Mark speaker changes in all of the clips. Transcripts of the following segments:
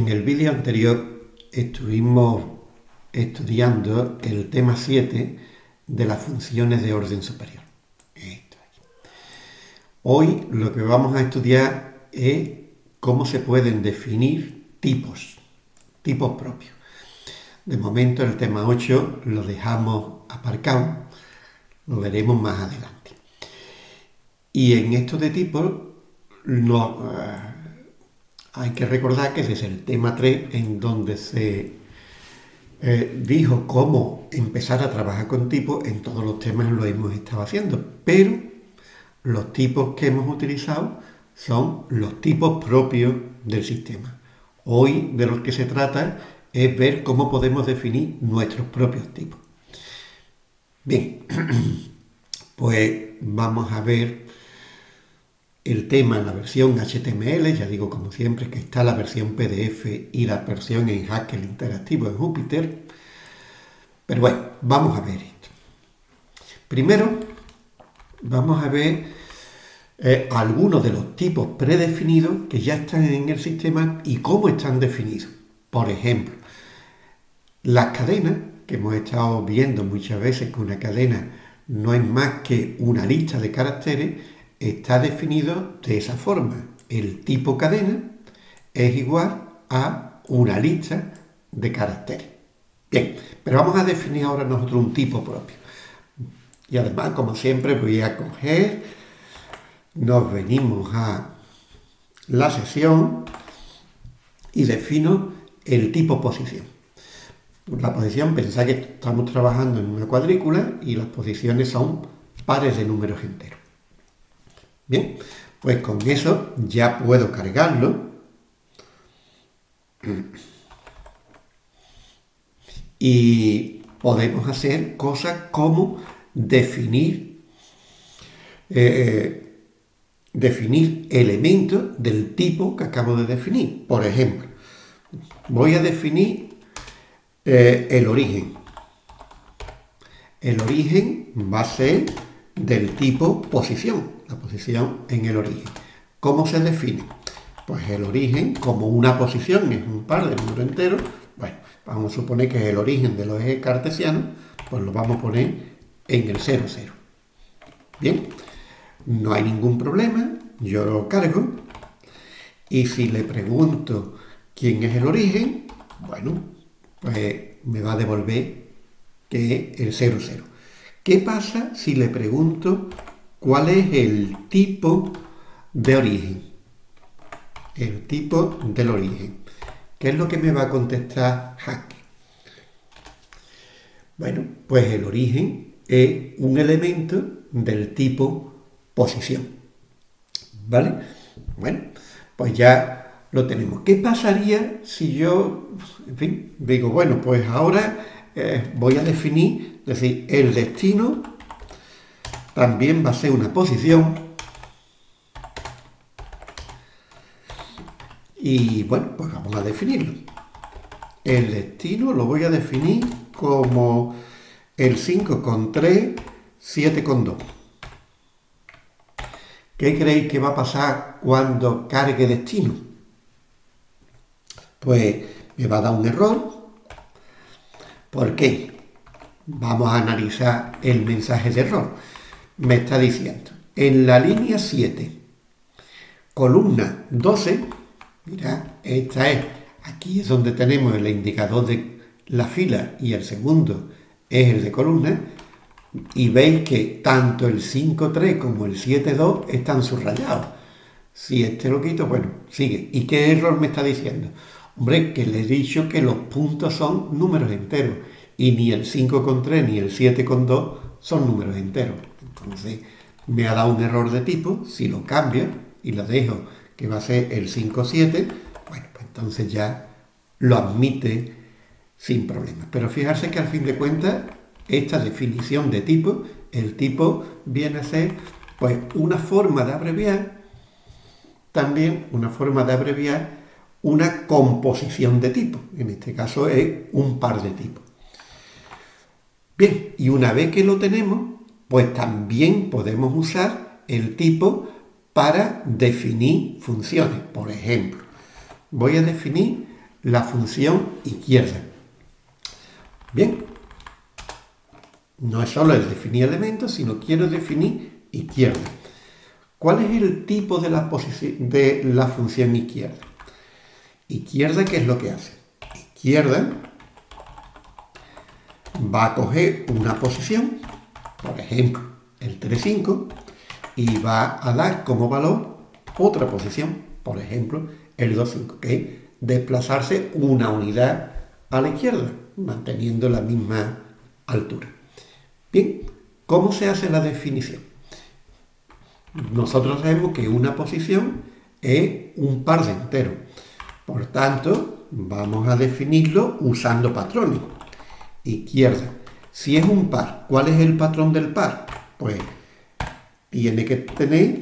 Speaker 1: En el vídeo anterior estuvimos estudiando el tema 7 de las funciones de orden superior. Hoy lo que vamos a estudiar es cómo se pueden definir tipos, tipos propios. De momento el tema 8 lo dejamos aparcado, lo veremos más adelante. Y en esto de tipos no, eh, hay que recordar que desde el tema 3, en donde se eh, dijo cómo empezar a trabajar con tipos, en todos los temas lo hemos estado haciendo, pero los tipos que hemos utilizado son los tipos propios del sistema. Hoy de lo que se trata es ver cómo podemos definir nuestros propios tipos. Bien, pues vamos a ver el tema en la versión HTML, ya digo como siempre que está la versión PDF y la versión en Haskell interactivo en Jupyter. Pero bueno, vamos a ver esto. Primero, vamos a ver eh, algunos de los tipos predefinidos que ya están en el sistema y cómo están definidos. Por ejemplo, las cadenas, que hemos estado viendo muchas veces que una cadena no es más que una lista de caracteres, está definido de esa forma. El tipo cadena es igual a una lista de caracteres. Bien, pero vamos a definir ahora nosotros un tipo propio. Y además, como siempre, voy a coger, nos venimos a la sesión y defino el tipo posición. La posición, pensáis que estamos trabajando en una cuadrícula y las posiciones son pares de números enteros. Bien, pues con eso ya puedo cargarlo. Y podemos hacer cosas como definir, eh, definir elementos del tipo que acabo de definir. Por ejemplo, voy a definir eh, el origen. El origen va a ser del tipo posición la posición en el origen. ¿Cómo se define? Pues el origen, como una posición es un par de números enteros, bueno, vamos a suponer que es el origen de los ejes cartesianos, pues lo vamos a poner en el 0, 0. Bien, no hay ningún problema, yo lo cargo, y si le pregunto quién es el origen, bueno, pues me va a devolver que es el 0, 0. ¿Qué pasa si le pregunto ¿Cuál es el tipo de origen? El tipo del origen. ¿Qué es lo que me va a contestar Hack? Bueno, pues el origen es un elemento del tipo posición. ¿Vale? Bueno, pues ya lo tenemos. ¿Qué pasaría si yo, en fin, digo, bueno, pues ahora eh, voy a definir, es decir, el destino también va a ser una posición. Y bueno, pues vamos a definirlo. El destino lo voy a definir como el 5 con 3, 7 con 2. ¿Qué creéis que va a pasar cuando cargue destino? Pues me va a dar un error. ¿Por qué? Vamos a analizar el mensaje de error me está diciendo, en la línea 7, columna 12, mira, esta es, aquí es donde tenemos el indicador de la fila y el segundo es el de columna, y veis que tanto el 5.3 como el 7.2 están subrayados. Si este lo quito, bueno, sigue. ¿Y qué error me está diciendo? Hombre, que le he dicho que los puntos son números enteros y ni el 5.3 ni el 7.2 son números enteros. Entonces me ha dado un error de tipo, si lo cambio y lo dejo que va a ser el 5.7, bueno, pues entonces ya lo admite sin problemas. Pero fijarse que al fin de cuentas esta definición de tipo, el tipo viene a ser pues una forma de abreviar, también una forma de abreviar una composición de tipo. En este caso es un par de tipos. Bien, y una vez que lo tenemos, pues también podemos usar el tipo para definir funciones. Por ejemplo, voy a definir la función izquierda. Bien, no es solo el definir elementos, sino quiero definir izquierda. ¿Cuál es el tipo de la, de la función izquierda? Izquierda, ¿qué es lo que hace? Izquierda va a coger una posición, por ejemplo, el 3,5, y va a dar como valor otra posición, por ejemplo, el 2,5, que es desplazarse una unidad a la izquierda, manteniendo la misma altura. Bien, ¿cómo se hace la definición? Nosotros sabemos que una posición es un par de enteros. Por tanto, vamos a definirlo usando patrones. Izquierda. Si es un par, ¿cuál es el patrón del par? Pues tiene que tener,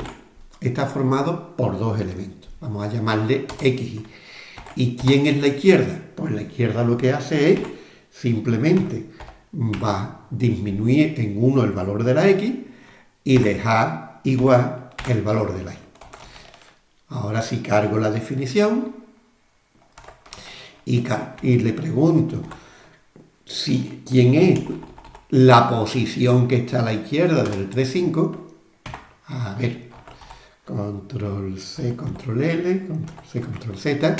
Speaker 1: está formado por dos elementos. Vamos a llamarle X. ¿Y quién es la izquierda? Pues la izquierda lo que hace es simplemente va a disminuir en 1 el valor de la X y dejar igual el valor de la Y. Ahora si cargo la definición y le pregunto si quién es la posición que está a la izquierda del 3,5, a ver, control C, control L, control C, control Z,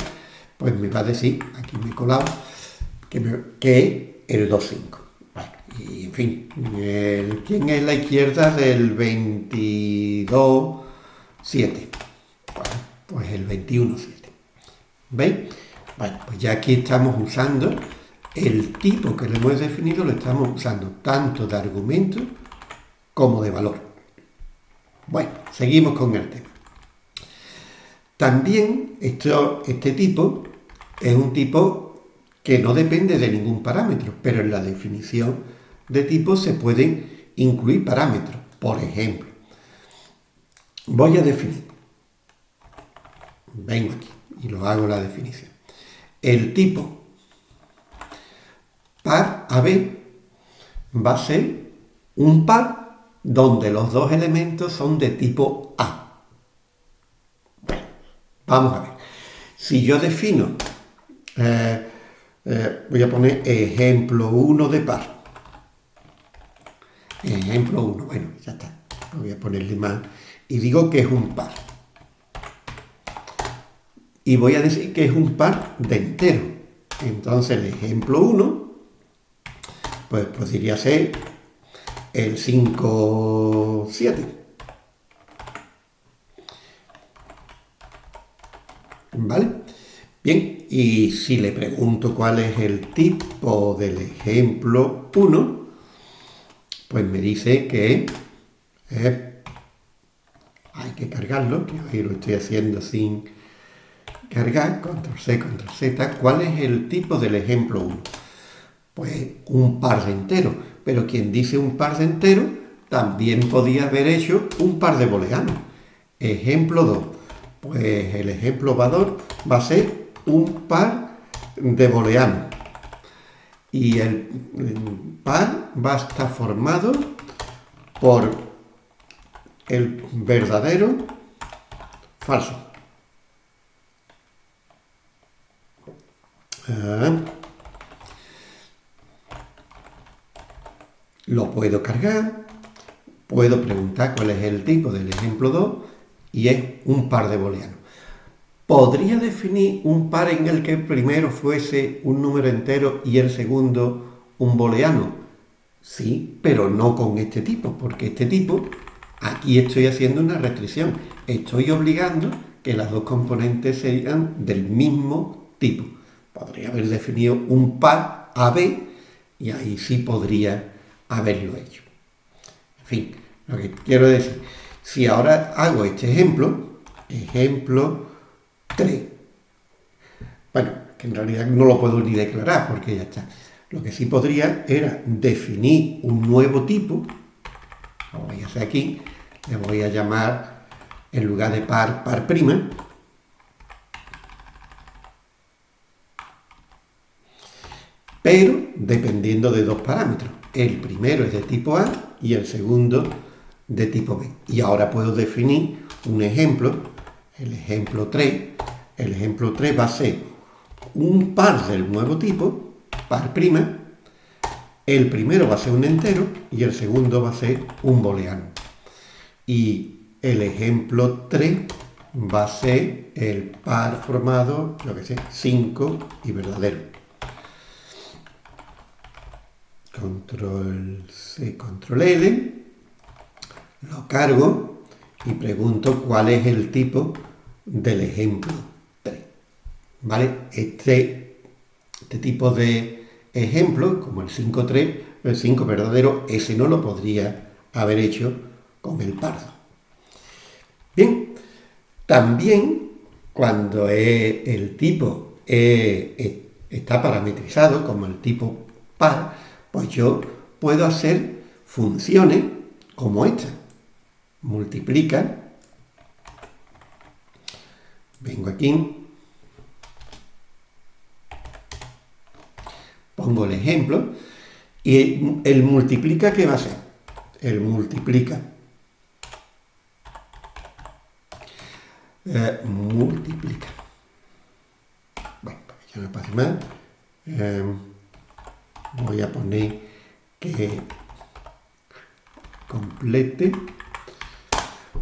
Speaker 1: pues me va a decir, aquí me he colado, que, me, que el 2,5. y en fin, ¿quién es la izquierda del 22, 7? pues el 21, 7. ¿Veis? Bueno, pues ya aquí estamos usando el tipo que le hemos definido, lo estamos usando tanto de argumento como de valor. Bueno, seguimos con el tema. También este tipo es un tipo que no depende de ningún parámetro, pero en la definición de tipo se pueden incluir parámetros. Por ejemplo, voy a definir, vengo aquí y lo hago la definición. El tipo par AB va a ser un par donde los dos elementos son de tipo A. Vamos a ver. Si yo defino, eh, eh, voy a poner ejemplo 1 de par. Ejemplo 1, bueno, ya está. Voy a ponerle más. Y digo que es un par. Y voy a decir que es un par de entero. Entonces el ejemplo 1, pues podría ser el 5, 7. ¿Vale? Bien, y si le pregunto cuál es el tipo del ejemplo 1, pues me dice que hay que cargarlo, que hoy lo estoy haciendo sin cargar, control C, control Z. ¿Cuál es el tipo del ejemplo 1? Pues un par de enteros, pero quien dice un par de enteros también podía haber hecho un par de booleanos. Ejemplo 2 pues el ejemplo valor va a ser un par de booleanos. Y el par va a estar formado por el verdadero falso. Ah. Lo puedo cargar, puedo preguntar cuál es el tipo del ejemplo 2 y es un par de booleanos. ¿Podría definir un par en el que el primero fuese un número entero y el segundo un booleano? Sí, pero no con este tipo, porque este tipo, aquí estoy haciendo una restricción. Estoy obligando que las dos componentes sean del mismo tipo. Podría haber definido un par AB y ahí sí podría haberlo hecho. En fin, lo que quiero decir si ahora hago este ejemplo, ejemplo 3, bueno, que en realidad no lo puedo ni declarar porque ya está. Lo que sí podría era definir un nuevo tipo, lo voy a hacer aquí, le voy a llamar, en lugar de par, par prima, pero dependiendo de dos parámetros. El primero es de tipo A y el segundo de tipo B. Y ahora puedo definir un ejemplo, el ejemplo 3. El ejemplo 3 va a ser un par del nuevo tipo, par prima, el primero va a ser un entero y el segundo va a ser un booleano. Y el ejemplo 3 va a ser el par formado, lo que sé, 5 y verdadero. Control C, control L, lo cargo y pregunto cuál es el tipo del ejemplo 3. ¿Vale? Este, este tipo de ejemplo, como el 5.3, el 5 verdadero, ese no lo podría haber hecho con el pardo. Bien, también cuando el tipo está parametrizado como el tipo par, pues yo puedo hacer funciones como esta. Multiplica. Vengo aquí. Pongo el ejemplo. Y el multiplica, ¿qué va a ser? El multiplica Eh, multiplica. Bueno, para que ya no pase más, eh, voy a poner que complete.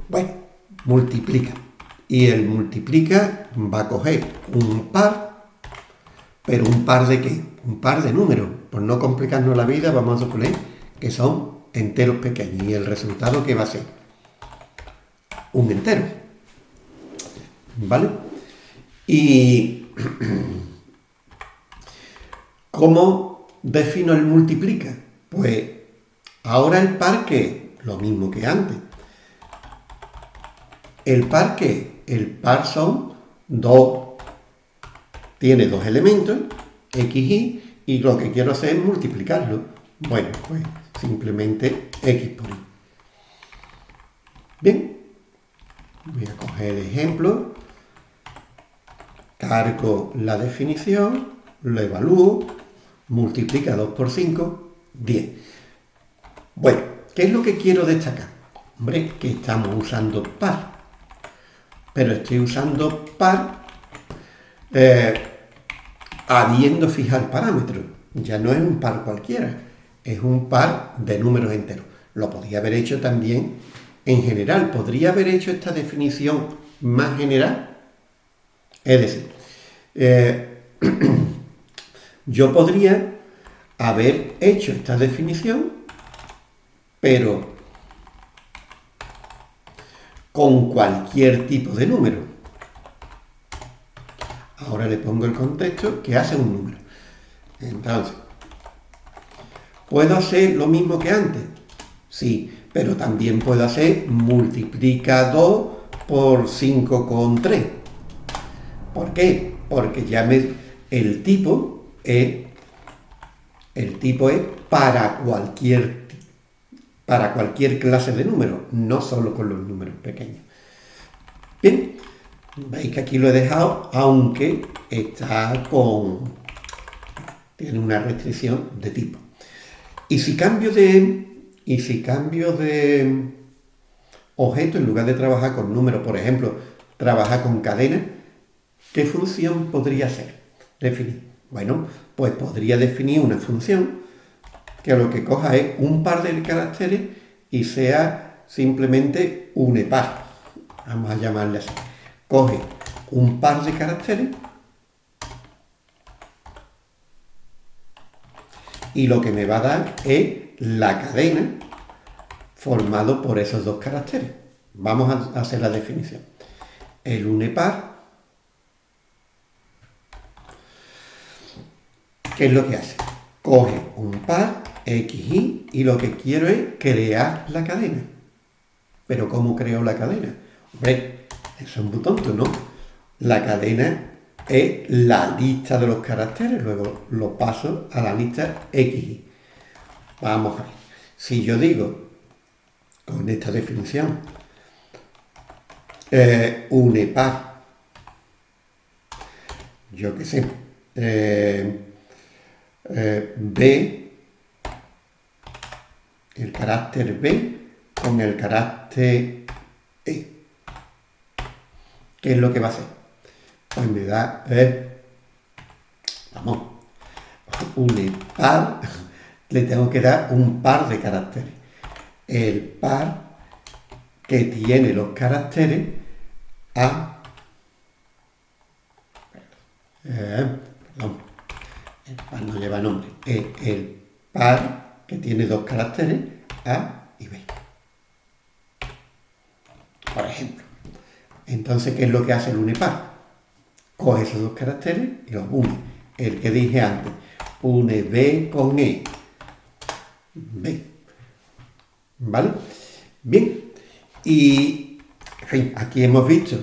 Speaker 1: Bueno, multiplica. Y el multiplica va a coger un par, pero un par de qué? Un par de números. Por no complicarnos la vida, vamos a suponer que son enteros pequeños. Y el resultado que va a ser un entero. ¿Vale? Y ¿cómo defino el multiplica? Pues ahora el par que lo mismo que antes. El par que el par son dos, tiene dos elementos, x, y, y lo que quiero hacer es multiplicarlo. Bueno, pues simplemente x por y. Bien, voy a coger el ejemplo cargo la definición, lo evalúo, multiplica 2 por 5, 10. Bueno, ¿qué es lo que quiero destacar? Hombre, que estamos usando par. Pero estoy usando par eh, habiendo fijar parámetros. Ya no es un par cualquiera, es un par de números enteros. Lo podría haber hecho también en general. ¿Podría haber hecho esta definición más general? Es decir, eh, yo podría haber hecho esta definición, pero con cualquier tipo de número. Ahora le pongo el contexto que hace un número. Entonces, ¿puedo hacer lo mismo que antes? Sí, pero también puedo hacer multiplica 2 por 5 con 3. ¿Por qué? Porque ya me, el tipo es, el tipo es para cualquier, para cualquier clase de número, no solo con los números pequeños. Bien, veis que aquí lo he dejado, aunque está con, tiene una restricción de tipo. Y si cambio de, y si cambio de objeto, en lugar de trabajar con números, por ejemplo, trabajar con cadenas, ¿Qué función podría ser? Definir. Bueno, pues podría definir una función que lo que coja es un par de caracteres y sea simplemente un par. Vamos a llamarle así. Coge un par de caracteres y lo que me va a dar es la cadena formado por esos dos caracteres. Vamos a hacer la definición. El unepar ¿Qué es lo que hace? Coge un par, x, y, lo que quiero es crear la cadena. Pero ¿cómo creo la cadena? Hombre, eso es muy tonto, ¿no? La cadena es la lista de los caracteres, luego lo paso a la lista x. Vamos a ver. Si yo digo, con esta definición, eh, par, yo qué sé, eh, eh, B, el carácter B con el carácter E. ¿Qué es lo que va a hacer? Pues me da E vamos, un par, le tengo que dar un par de caracteres. El par que tiene los caracteres A, eh, perdón, el par no lleva nombre, es el par que tiene dos caracteres A y B. Por ejemplo. Entonces, ¿qué es lo que hace el unipar? Coge esos dos caracteres y los une. El que dije antes, une B con E. B. ¿Vale? Bien. Y, en fin, aquí hemos visto,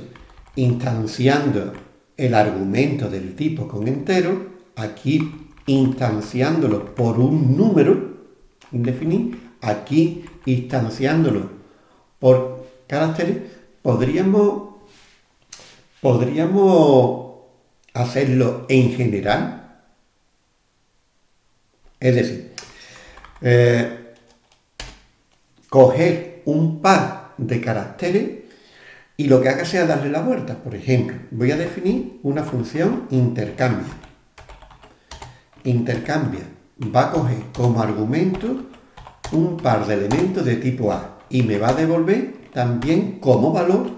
Speaker 1: instanciando el argumento del tipo con entero, aquí instanciándolo por un número indefinido, aquí instanciándolo por caracteres, podríamos, podríamos hacerlo en general. Es decir, eh, coger un par de caracteres y lo que haga sea darle la vuelta. Por ejemplo, voy a definir una función intercambia. Intercambia va a coger como argumento un par de elementos de tipo A y me va a devolver también como valor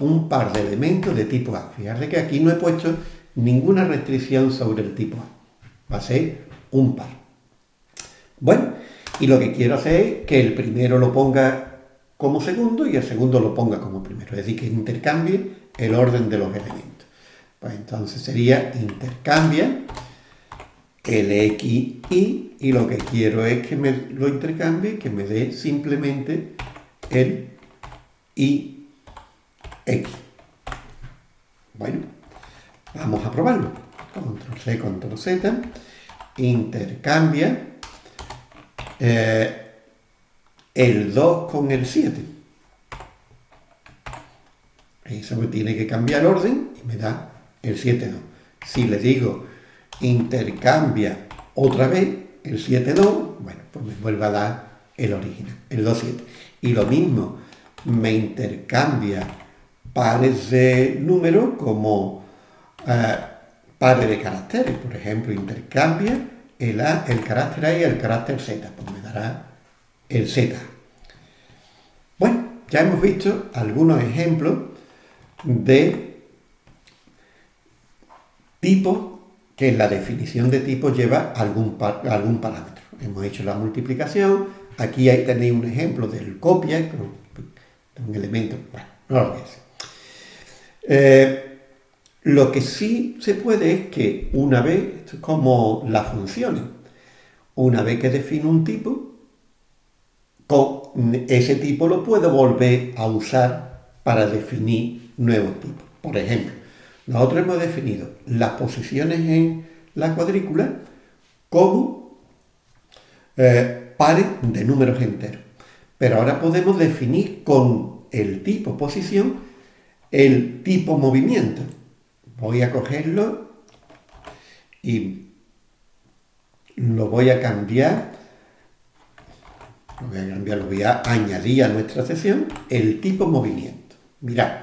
Speaker 1: un par de elementos de tipo A. Fíjate que aquí no he puesto ninguna restricción sobre el tipo A. Va a ser un par. Bueno, y lo que quiero hacer es que el primero lo ponga como segundo y el segundo lo ponga como primero. Es decir, que intercambie el orden de los elementos. Pues entonces sería intercambia el y, lo que quiero es que me lo intercambie, que me dé simplemente el y x. Bueno, vamos a probarlo. Control C, Control Z, intercambia eh, el 2 con el 7. Eso me tiene que cambiar orden y me da el 7 2. Si le digo intercambia otra vez el 7 2, bueno, pues me vuelve a dar el original, el 2 7. Y lo mismo, me intercambia pares de números como eh, pares de caracteres. Por ejemplo, intercambia el, A, el carácter A y el carácter Z, pues me dará el Z. Bueno, ya hemos visto algunos ejemplos de tipos que la definición de tipos lleva algún, algún parámetro. Hemos hecho la multiplicación, aquí ahí tenéis un ejemplo del copia, un elemento, bueno, no lo voy eh, lo que sí se puede es que una vez, como las funciones, una vez que defino un tipo, con ese tipo lo puedo volver a usar para definir nuevos tipos. Por ejemplo, nosotros hemos definido las posiciones en la cuadrícula como eh, pares de números enteros. Pero ahora podemos definir con el tipo posición el tipo movimiento. Voy a cogerlo y lo voy a cambiar, lo voy a cambiar, lo voy a añadir a nuestra sesión el tipo movimiento. Mirad,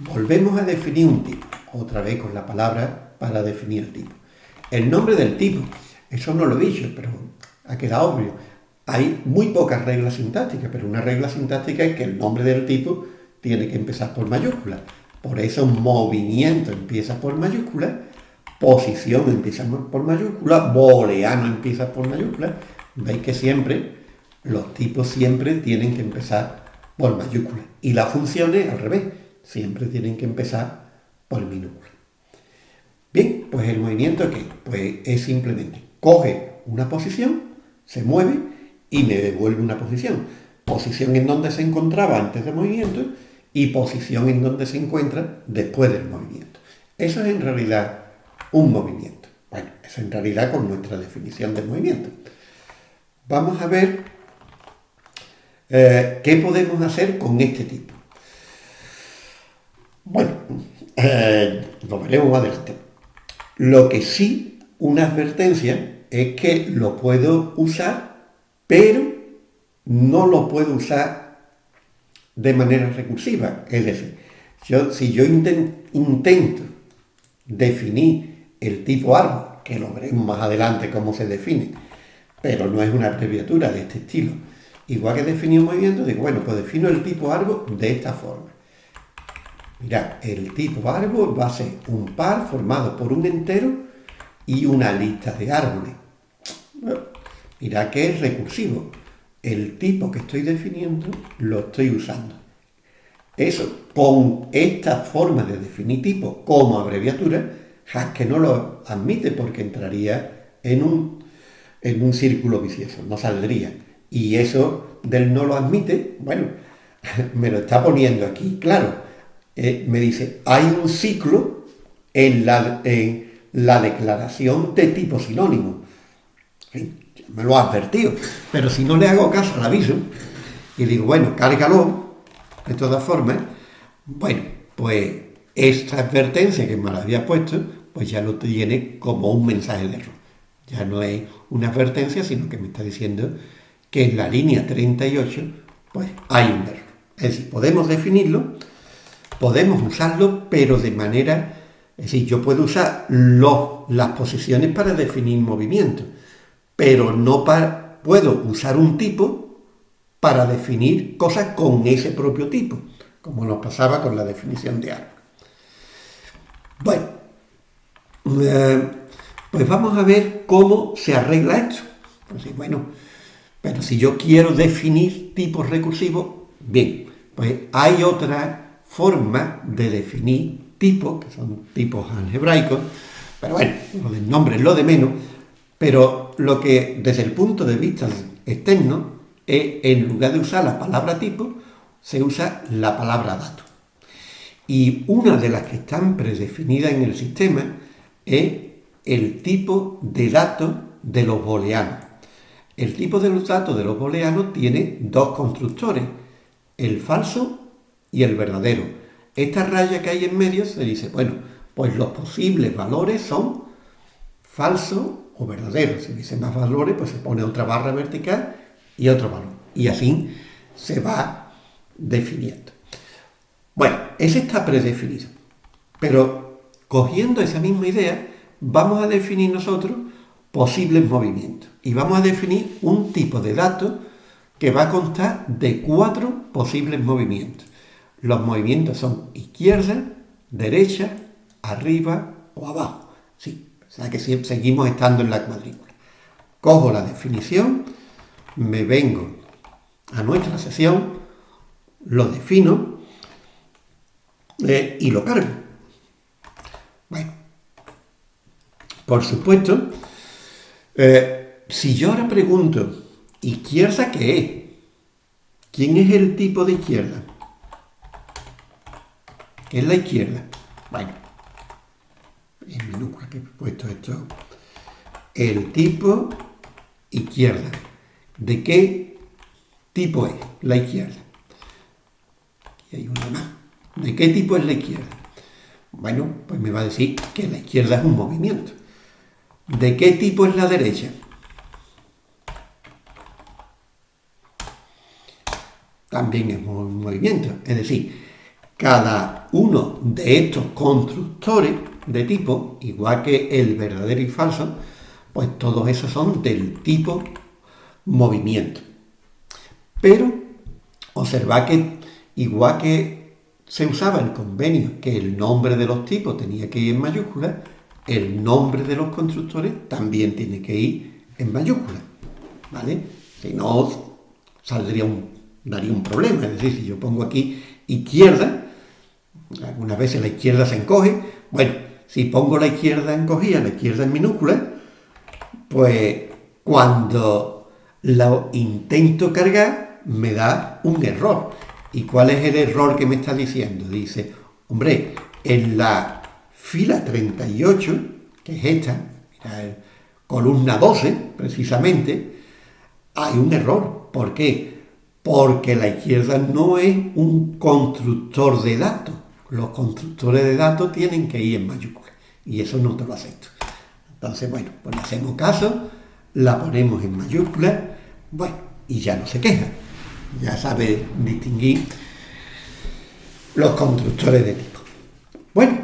Speaker 1: volvemos a definir un tipo, otra vez con la palabra para definir el tipo. El nombre del tipo, eso no lo he dicho, pero ha quedado obvio. Hay muy pocas reglas sintácticas, pero una regla sintáctica es que el nombre del tipo tiene que empezar por mayúscula. Por eso movimiento empieza por mayúscula, posición empieza por mayúscula, booleano empieza por mayúscula. Veis que siempre, los tipos siempre tienen que empezar por mayúscula. Y las funciones al revés, siempre tienen que empezar por minúscula. Bien, pues el movimiento ¿qué? Pues es simplemente coge una posición, se mueve y me devuelve una posición. Posición en donde se encontraba antes del movimiento y posición en donde se encuentra después del movimiento. Eso es en realidad un movimiento. Bueno, eso en realidad con nuestra definición del movimiento. Vamos a ver eh, qué podemos hacer con este tipo. Bueno, eh, lo veremos más adelante. Lo que sí, una advertencia, es que lo puedo usar pero no lo puedo usar de manera recursiva. Es decir, si yo intento definir el tipo árbol que lo veremos más adelante cómo se define, pero no es una abreviatura de este estilo. Igual que definir un movimiento, digo, bueno, pues defino el tipo árbol de esta forma. Mirad, el tipo árbol va a ser un par formado por un entero y una lista de árboles. Mirad que es recursivo. El tipo que estoy definiendo lo estoy usando. Eso, con esta forma de definir tipo como abreviatura, que no lo admite porque entraría en un, en un círculo vicioso, no saldría. Y eso del no lo admite, bueno, me lo está poniendo aquí, claro eh, me dice, hay un ciclo en la, en la declaración de tipo sinónimo. me lo ha advertido, pero si no le hago caso al aviso y digo, bueno, cárgalo, de todas formas, bueno, pues esta advertencia que me la había puesto, pues ya lo tiene como un mensaje de error. Ya no es una advertencia, sino que me está diciendo que en la línea 38, pues hay un error. Es decir, podemos definirlo podemos usarlo, pero de manera, es decir, yo puedo usar las posiciones para definir movimiento, pero no para, puedo usar un tipo para definir cosas con ese propio tipo, como nos pasaba con la definición de algo. Bueno, eh, pues vamos a ver cómo se arregla esto. Pues, bueno, pero si yo quiero definir tipos recursivos, bien, pues hay otra forma de definir tipos, que son tipos algebraicos, pero bueno, lo del nombre es lo de menos, pero lo que desde el punto de vista externo es, en lugar de usar la palabra tipo, se usa la palabra dato. Y una de las que están predefinidas en el sistema es el tipo de datos de los booleanos. El tipo de los datos de los booleanos tiene dos constructores, el falso y el verdadero. Esta raya que hay en medio se dice, bueno, pues los posibles valores son falsos o verdaderos. Si dice más valores, pues se pone otra barra vertical y otro valor. Y así se va definiendo. Bueno, ese está predefinido. Pero cogiendo esa misma idea, vamos a definir nosotros posibles movimientos. Y vamos a definir un tipo de dato que va a constar de cuatro posibles movimientos. Los movimientos son izquierda, derecha, arriba o abajo. Sí, o sea que seguimos estando en la cuadrícula. Cojo la definición, me vengo a nuestra sesión, lo defino eh, y lo cargo. Bueno, por supuesto, eh, si yo ahora pregunto, ¿izquierda qué es? ¿Quién es el tipo de izquierda? Es la izquierda. Bueno, en minúscula que he puesto esto. El tipo izquierda. ¿De qué tipo es la izquierda? Y hay una más. ¿De qué tipo es la izquierda? Bueno, pues me va a decir que la izquierda es un movimiento. ¿De qué tipo es la derecha? También es un movimiento. Es decir, cada uno de estos constructores de tipo, igual que el verdadero y falso, pues todos esos son del tipo movimiento. Pero observa que igual que se usaba el convenio que el nombre de los tipos tenía que ir en mayúscula, el nombre de los constructores también tiene que ir en mayúscula. ¿Vale? Si no, saldría un, daría un problema. Es decir, si yo pongo aquí izquierda, algunas veces la izquierda se encoge. Bueno, si pongo la izquierda encogida, la izquierda en minúscula, pues cuando lo intento cargar me da un error. ¿Y cuál es el error que me está diciendo? Dice, hombre, en la fila 38, que es esta, mira, columna 12 precisamente, hay un error. ¿Por qué? Porque la izquierda no es un constructor de datos los constructores de datos tienen que ir en mayúscula y eso no te lo acepto. Entonces, bueno, pues le hacemos caso, la ponemos en mayúscula, bueno, y ya no se queja. Ya sabe distinguir los constructores de tipo. Bueno,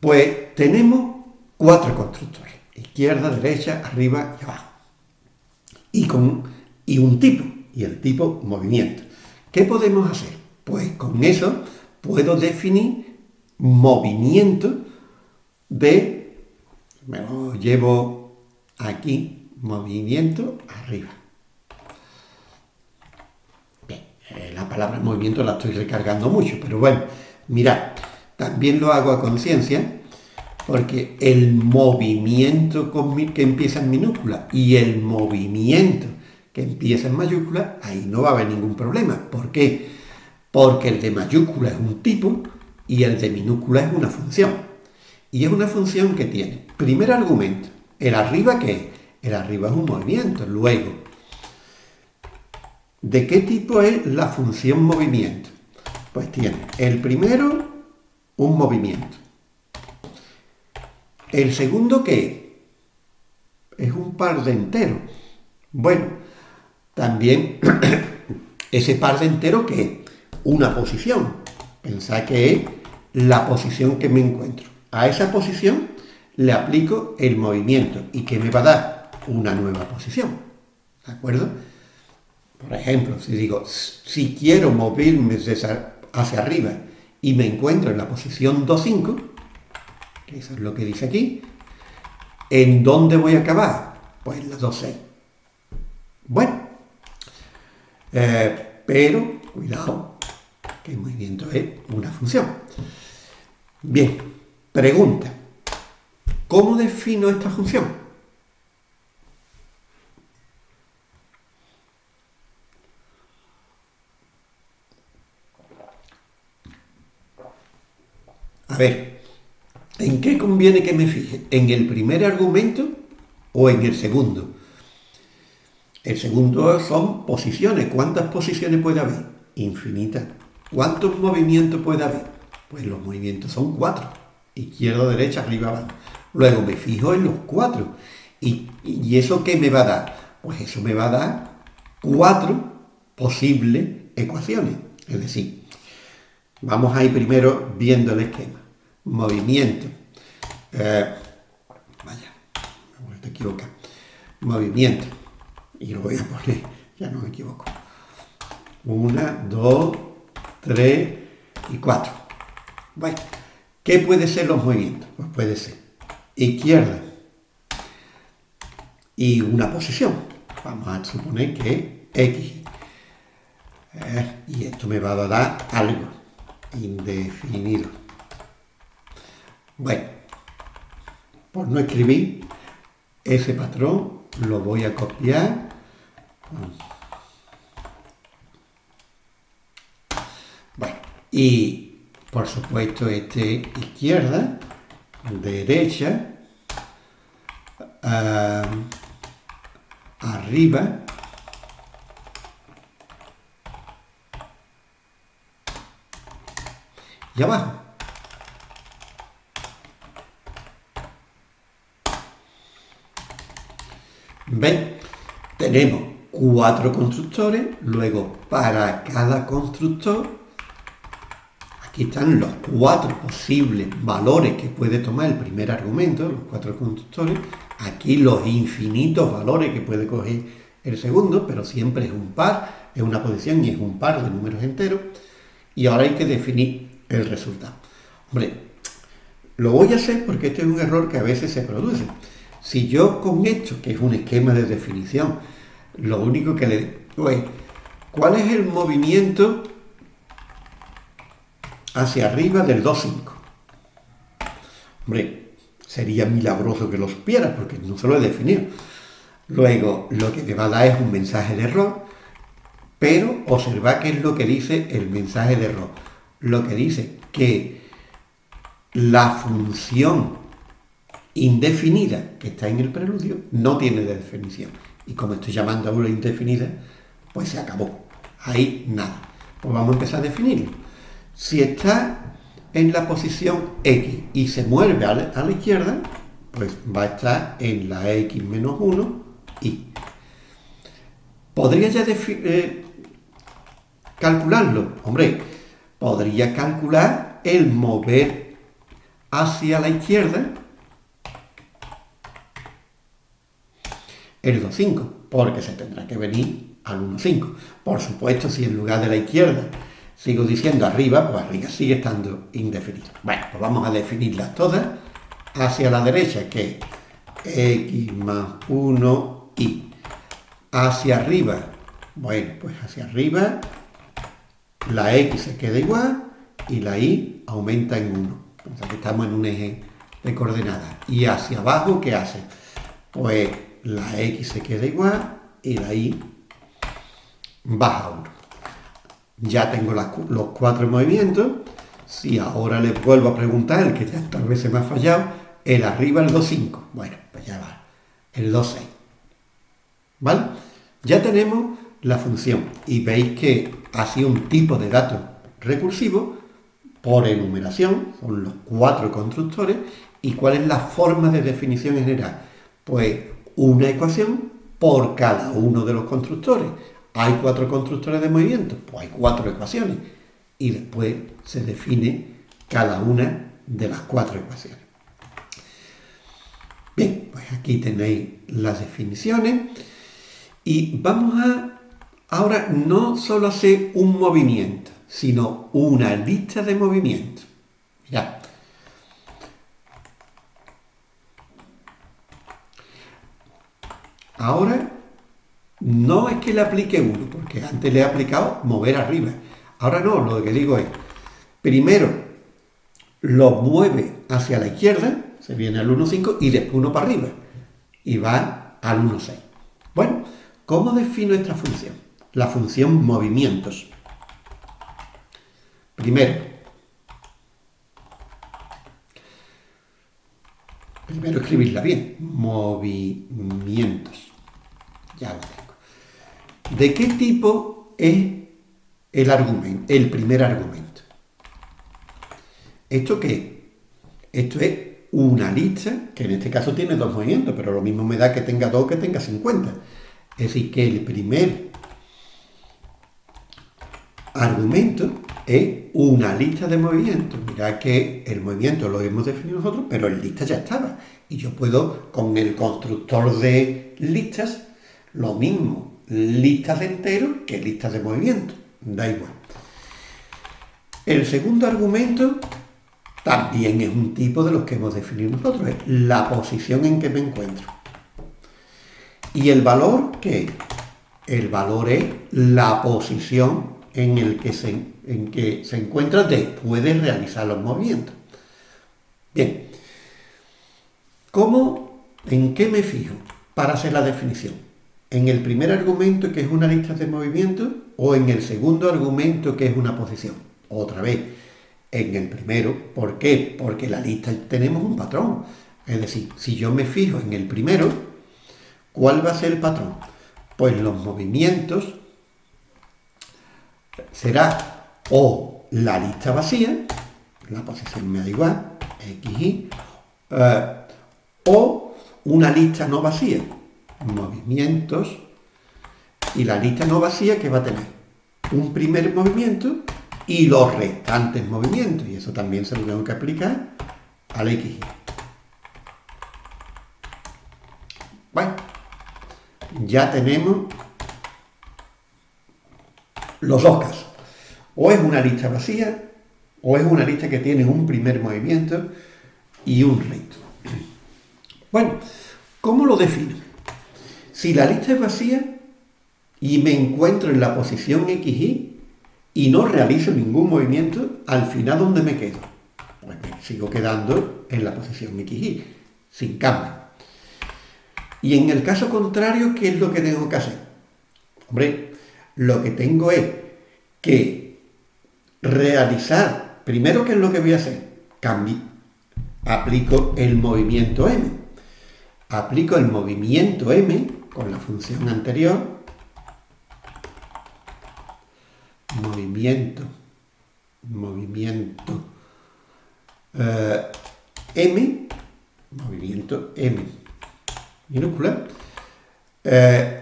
Speaker 1: pues tenemos cuatro constructores. izquierda, derecha, arriba y abajo. Y, con, y un tipo, y el tipo movimiento. ¿Qué podemos hacer? Pues con eso puedo definir movimiento de, me lo llevo aquí, movimiento arriba. Bien, eh, la palabra movimiento la estoy recargando mucho, pero bueno, mirad, también lo hago a conciencia porque el movimiento que empieza en minúscula y el movimiento que empieza en mayúscula, ahí no va a haber ningún problema. ¿Por qué? Porque el de mayúscula es un tipo y el de minúscula es una función. Y es una función que tiene, primer argumento, el arriba que es, el arriba es un movimiento. Luego, ¿de qué tipo es la función movimiento? Pues tiene el primero, un movimiento. El segundo, ¿qué? Es un par de entero. Bueno, también ese par de entero, ¿qué es? Una posición. Pensad que es la posición que me encuentro. A esa posición le aplico el movimiento y que me va a dar una nueva posición. ¿De acuerdo? Por ejemplo, si digo, si quiero moverme hacia arriba y me encuentro en la posición 2.5, eso es lo que dice aquí. ¿En dónde voy a acabar? Pues en la 2.6. Bueno, eh, pero cuidado, que el movimiento es una función. Bien, pregunta. ¿Cómo defino esta función? A ver, ¿En qué conviene que me fije? ¿En el primer argumento o en el segundo? El segundo son posiciones. ¿Cuántas posiciones puede haber? Infinitas. ¿Cuántos movimientos puede haber? Pues los movimientos son cuatro. Izquierda, derecha, arriba, abajo. Luego me fijo en los cuatro. ¿Y, ¿Y eso qué me va a dar? Pues eso me va a dar cuatro posibles ecuaciones. Es decir, vamos a ir primero viendo el esquema movimiento. Eh, vaya, me he vuelto a equivocar. Movimiento. Y lo voy a poner, ya no me equivoco. Una, dos, tres y cuatro. Bueno, ¿qué puede ser los movimientos? Pues puede ser izquierda y una posición. Vamos a suponer que X. Eh, y esto me va a dar algo indefinido. Bueno, por no escribir ese patrón, lo voy a copiar. Bueno, y por supuesto este izquierda, derecha, uh, arriba, y abajo. ¿Ven? Tenemos cuatro constructores, luego para cada constructor, aquí están los cuatro posibles valores que puede tomar el primer argumento, los cuatro constructores, aquí los infinitos valores que puede coger el segundo, pero siempre es un par, es una posición y es un par de números enteros, y ahora hay que definir el resultado. Hombre, lo voy a hacer porque este es un error que a veces se produce. Si yo con esto, que es un esquema de definición, lo único que le digo es, ¿cuál es el movimiento hacia arriba del 2.5? Hombre, sería milagroso que lo supiera, porque no se lo he definido. Luego, lo que me va a dar es un mensaje de error, pero observa qué es lo que dice el mensaje de error. Lo que dice que la función indefinida que está en el preludio no tiene definición. Y como estoy llamando a una indefinida, pues se acabó. Ahí nada. Pues vamos a empezar a definirlo. Si está en la posición X y se mueve a la, izquierda, pues va a estar en la X menos 1 y. ¿Podría ya eh, calcularlo? Hombre, podría calcular el mover hacia la izquierda el 2,5, porque se tendrá que venir al 1,5. Por supuesto, si en lugar de la izquierda sigo diciendo arriba, pues arriba sigue estando indefinido. Bueno, pues vamos a definirlas todas hacia la derecha, que es x más 1 y hacia arriba, bueno, pues hacia arriba la x se queda igual y la y aumenta en 1. O estamos en un eje de coordenadas. Y hacia abajo, ¿qué hace? Pues la x se queda igual y la y baja 1. Ya tengo los cuatro movimientos. Si ahora les vuelvo a preguntar, el que ya tal vez se me ha fallado, el arriba el 2,5. Bueno, pues ya va. El 2,6. ¿Vale? Ya tenemos la función y veis que ha sido un tipo de dato recursivo por enumeración, son los cuatro constructores, y cuál es la forma de definición general. Pues una ecuación por cada uno de los constructores. Hay cuatro constructores de movimiento, pues hay cuatro ecuaciones, y después se define cada una de las cuatro ecuaciones. Bien, pues aquí tenéis las definiciones y vamos a ahora no solo hacer un movimiento, sino una lista de movimientos. Mirad. Ahora no es que le aplique uno, porque antes le he aplicado mover arriba. Ahora no, lo que digo es, primero lo mueve hacia la izquierda, se viene al 1,5 y después uno para arriba y va al 1,6. Bueno, ¿cómo defino esta función? La función movimientos. Primero, primero escribirla bien, movimientos. Ya lo. ¿De qué tipo es el argumento, el primer argumento? ¿Esto qué? Esto es una lista, que en este caso tiene dos movimientos, pero lo mismo me da que tenga dos que tenga 50. Es decir, que el primer argumento es una lista de movimientos. Mirad que el movimiento lo hemos definido nosotros, pero en lista ya estaba. Y yo puedo, con el constructor de listas, lo mismo, listas de enteros que listas de movimiento. Da igual. El segundo argumento también es un tipo de los que hemos definido nosotros, es la posición en que me encuentro. ¿Y el valor qué? El valor es la posición en, el que se, en que se encuentra después de realizar los movimientos. Bien, ¿cómo, en qué me fijo para hacer la definición? ¿En el primer argumento que es una lista de movimientos o en el segundo argumento que es una posición? Otra vez, en el primero. ¿Por qué? Porque la lista tenemos un patrón. Es decir, si yo me fijo en el primero, ¿cuál va a ser el patrón? Pues los movimientos será o la lista vacía, la posición me da igual, x, y, eh, o una lista no vacía, movimientos, y la lista no vacía que va a tener un primer movimiento y los restantes movimientos. Y eso también se lo tengo que aplicar al X. Bueno, ya tenemos los dos casos. O es una lista vacía, o es una lista que tiene un primer movimiento y un resto. Bueno, ¿cómo lo defino? Si la lista es vacía y me encuentro en la posición XY, y no realizo ningún movimiento, al final ¿dónde me quedo? Pues me sigo quedando en la posición XY, sin cambio. Y en el caso contrario, ¿qué es lo que tengo que hacer? Hombre, lo que tengo es que realizar, primero, ¿qué es lo que voy a hacer? Cambio, aplico el movimiento M. Aplico el movimiento M con la función anterior movimiento, movimiento eh, M, movimiento M, minúscula, eh,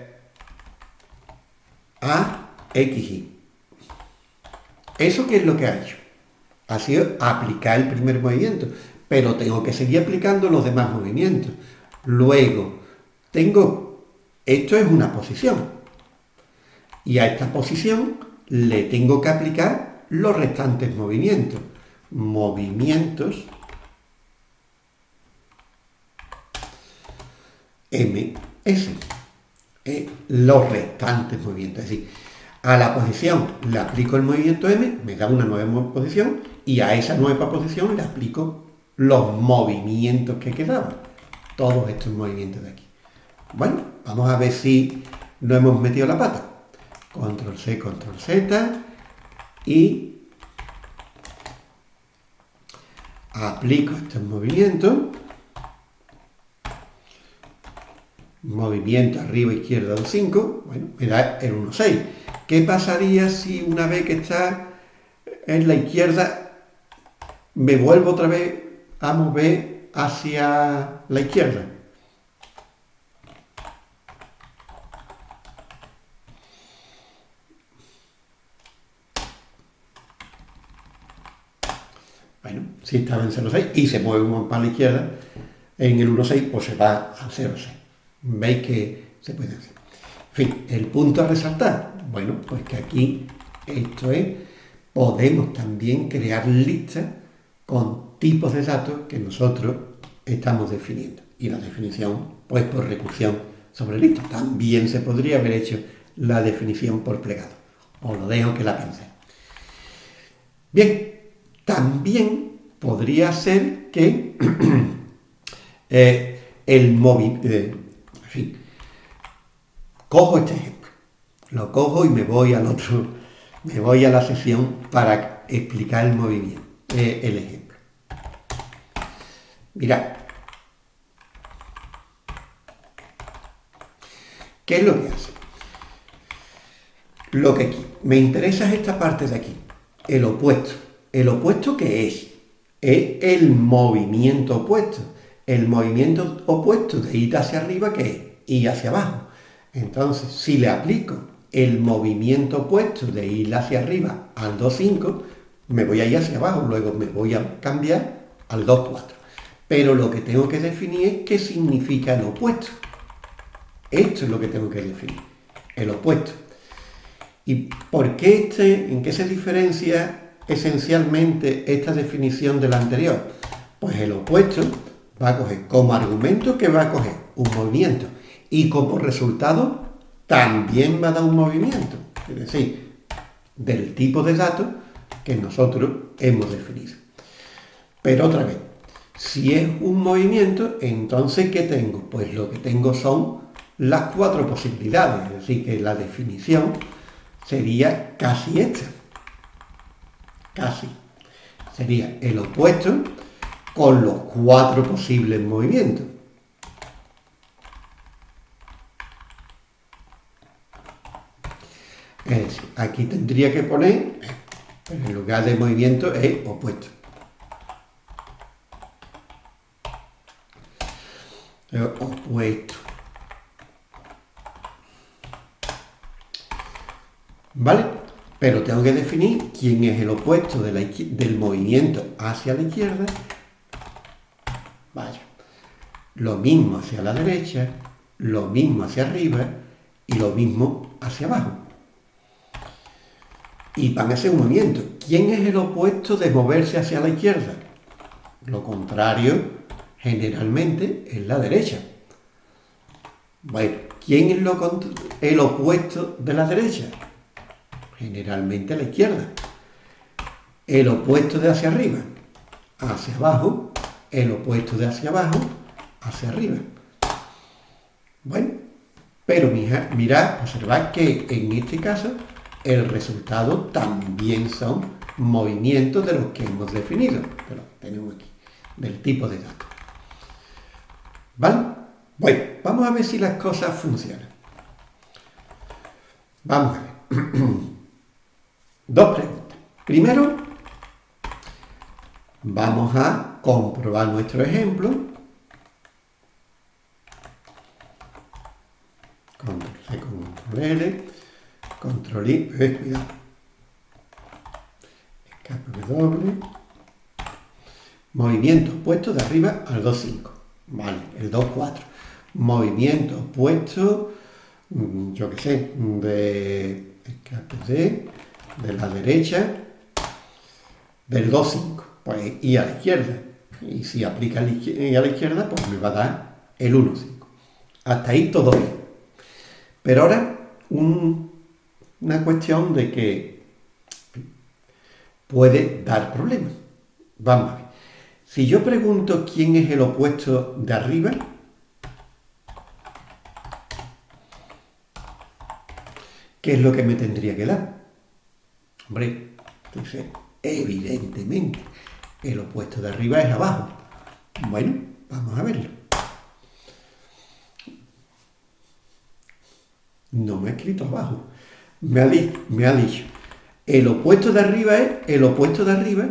Speaker 1: a XY. ¿Eso qué es lo que ha hecho? Ha sido aplicar el primer movimiento, pero tengo que seguir aplicando los demás movimientos. Luego, tengo Esto es una posición. Y a esta posición le tengo que aplicar los restantes movimientos. Movimientos MS. Eh, los restantes movimientos. Es decir, a la posición le aplico el movimiento M, me da una nueva posición, y a esa nueva posición le aplico los movimientos que quedaban. Todos estos movimientos de aquí. Bueno, vamos a ver si no hemos metido la pata. Control C, Control Z y aplico estos movimientos. Movimiento arriba, izquierda, del 5. Bueno, me da el 1, 6. ¿Qué pasaría si una vez que está en la izquierda me vuelvo otra vez a mover hacia la izquierda? Bueno, si estaba en 0,6 y se mueve un para la izquierda, en el 1,6 pues se va al 0,6. Veis que se puede hacer. En fin, el punto a resaltar, bueno, pues que aquí esto es, podemos también crear listas con tipos de datos que nosotros estamos definiendo. Y la definición, pues por recursión sobre lista. También se podría haber hecho la definición por plegado. Os lo dejo que la pensé. Bien, también podría ser que eh, el móvil, eh, en fin, cojo este ejemplo, lo cojo y me voy al otro, me voy a la sesión para explicar el movimiento, eh, el ejemplo. Mirad, ¿qué es lo que hace? Lo que me interesa es esta parte de aquí, el opuesto. ¿El opuesto qué es? Es el movimiento opuesto. El movimiento opuesto de ir hacia arriba, ¿qué es? Ir hacia abajo. Entonces, si le aplico el movimiento opuesto de ir hacia arriba al 2,5, me voy a ir hacia abajo, luego me voy a cambiar al 2,4. Pero lo que tengo que definir es qué significa el opuesto. Esto es lo que tengo que definir, el opuesto. ¿Y por qué este, en qué se diferencia esencialmente esta definición de la anterior? Pues el opuesto va a coger como argumento que va a coger un movimiento y como resultado también va a dar un movimiento, es decir, del tipo de datos que nosotros hemos definido. Pero otra vez, si es un movimiento, entonces ¿qué tengo? Pues lo que tengo son las cuatro posibilidades, es decir, que la definición sería casi esta casi. Sería el opuesto con los cuatro posibles movimientos. Es decir, aquí tendría que poner, pero en lugar de movimiento es opuesto. Opuesto. ¿Vale? Pero tengo que definir quién es el opuesto del movimiento hacia la izquierda. Vaya. Lo mismo hacia la derecha, lo mismo hacia arriba y lo mismo hacia abajo. Y van a ser un movimiento. ¿Quién es el opuesto de moverse hacia la izquierda? Lo contrario, generalmente, es la derecha. Bueno, ¿quién es el opuesto de la derecha? Generalmente a la izquierda. El opuesto de hacia arriba, hacia abajo, el opuesto de hacia abajo, hacia arriba. Bueno, pero mirad, observad que en este caso el resultado también son movimientos de los que hemos definido, pero tenemos aquí, del tipo de datos. ¿Vale? Bueno, vamos a ver si las cosas funcionan. Vamos a ver. Dos preguntas. Primero, vamos a comprobar nuestro ejemplo. Control C, Control L, Control I, eh, cuidado. Escape W. Movimiento opuesto de arriba al 2,5. Vale, el 2,4. Movimiento opuesto mm, yo qué sé, de, de la derecha, del 2, 5, pues y a la izquierda. Y si aplica a la izquierda, pues me va a dar el 1, 5. Hasta ahí todo bien. Pero ahora una cuestión de que puede dar problemas. Vamos a ver. Si yo pregunto quién es el opuesto de arriba, ¿qué es lo que me tendría que dar? Hombre, dice, evidentemente, el opuesto de arriba es abajo. Bueno, vamos a verlo. No me ha escrito abajo. Me ha, me ha dicho, el opuesto de arriba es el opuesto de arriba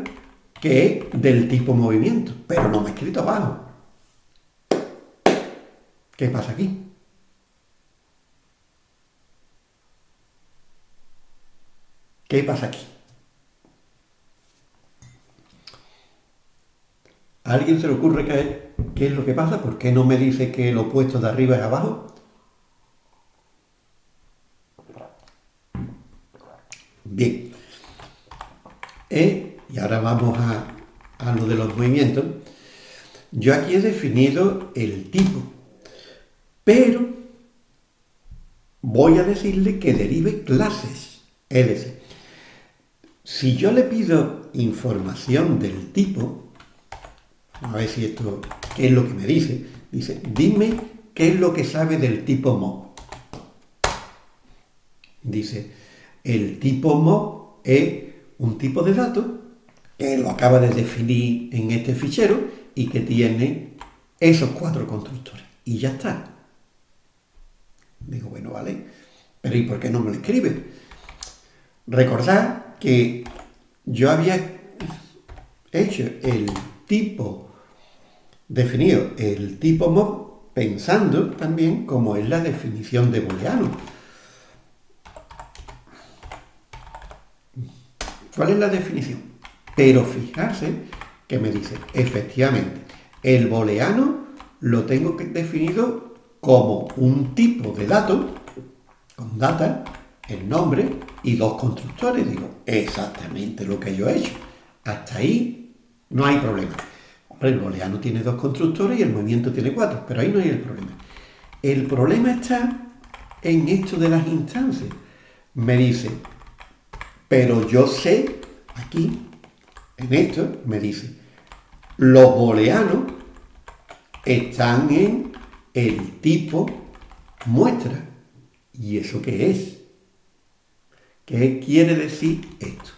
Speaker 1: que es del tipo movimiento, pero no me ha escrito abajo. ¿Qué pasa aquí? ¿Qué pasa aquí? ¿A alguien se le ocurre qué, qué es lo que pasa? ¿Por qué no me dice que el opuesto de arriba es abajo? Bien. E, y ahora vamos a, a lo de los movimientos. Yo aquí he definido el tipo, pero voy a decirle que derive clases. Es decir, si yo le pido información del tipo, a ver si esto, ¿qué es lo que me dice? Dice, dime qué es lo que sabe del tipo mo. Dice, el tipo mo es un tipo de dato que lo acaba de definir en este fichero y que tiene esos cuatro constructores. Y ya está. Digo, bueno, vale, pero ¿y por qué no me lo escribe? Recordad que yo había hecho el tipo definido el tipo mob pensando también como es la definición de booleano. ¿Cuál es la definición? Pero fijarse que me dice, efectivamente, el booleano lo tengo definido como un tipo de dato, con data, el nombre y dos constructores. Digo, exactamente lo que yo he hecho. Hasta ahí no hay problema el booleano tiene dos constructores y el movimiento tiene cuatro, pero ahí no hay el problema. El problema está en esto de las instancias. Me dice, pero yo sé, aquí, en esto, me dice, los booleanos están en el tipo muestra. ¿Y eso qué es? ¿Qué quiere decir esto?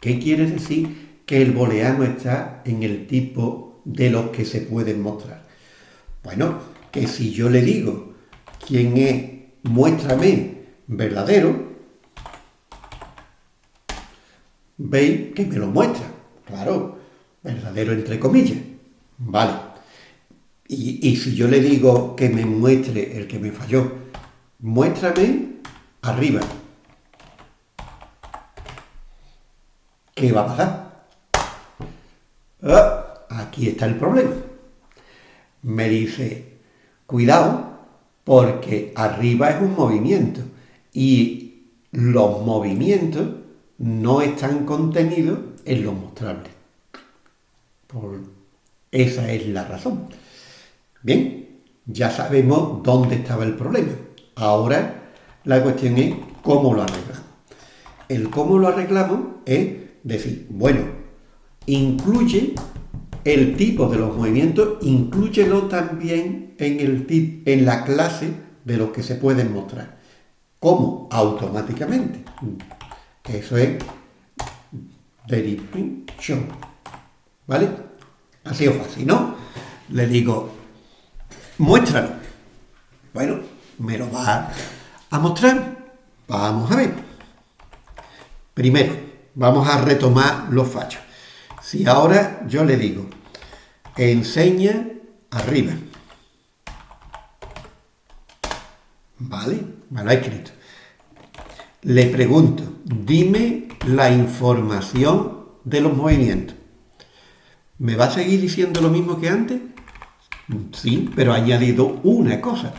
Speaker 1: ¿Qué quiere decir que el booleano está en el tipo de los que se pueden mostrar. Bueno, que si yo le digo quién es, muéstrame verdadero, veis que me lo muestra. Claro, verdadero entre comillas. Vale. Y, y si yo le digo que me muestre el que me falló, muéstrame arriba. ¿Qué va a pasar? Ah, aquí está el problema. Me dice, cuidado, porque arriba es un movimiento y los movimientos no están contenidos en lo mostrable. Por esa es la razón. Bien, ya sabemos dónde estaba el problema. Ahora la cuestión es cómo lo arreglamos. El cómo lo arreglamos es decir, bueno, incluye el tipo de los movimientos, inclúyelo también en, el tip, en la clase de los que se pueden mostrar. ¿Cómo? Automáticamente. Eso es derivation. ¿Vale? Así o fácil, ¿no? Le digo, muéstralo. Bueno, me lo va a mostrar. Vamos a ver. Primero, vamos a retomar los fallos. Si ahora yo le digo, enseña arriba. ¿Vale? Me lo ha escrito. Le pregunto, dime la información de los movimientos. ¿Me va a seguir diciendo lo mismo que antes? Sí, pero ha añadido una cosa.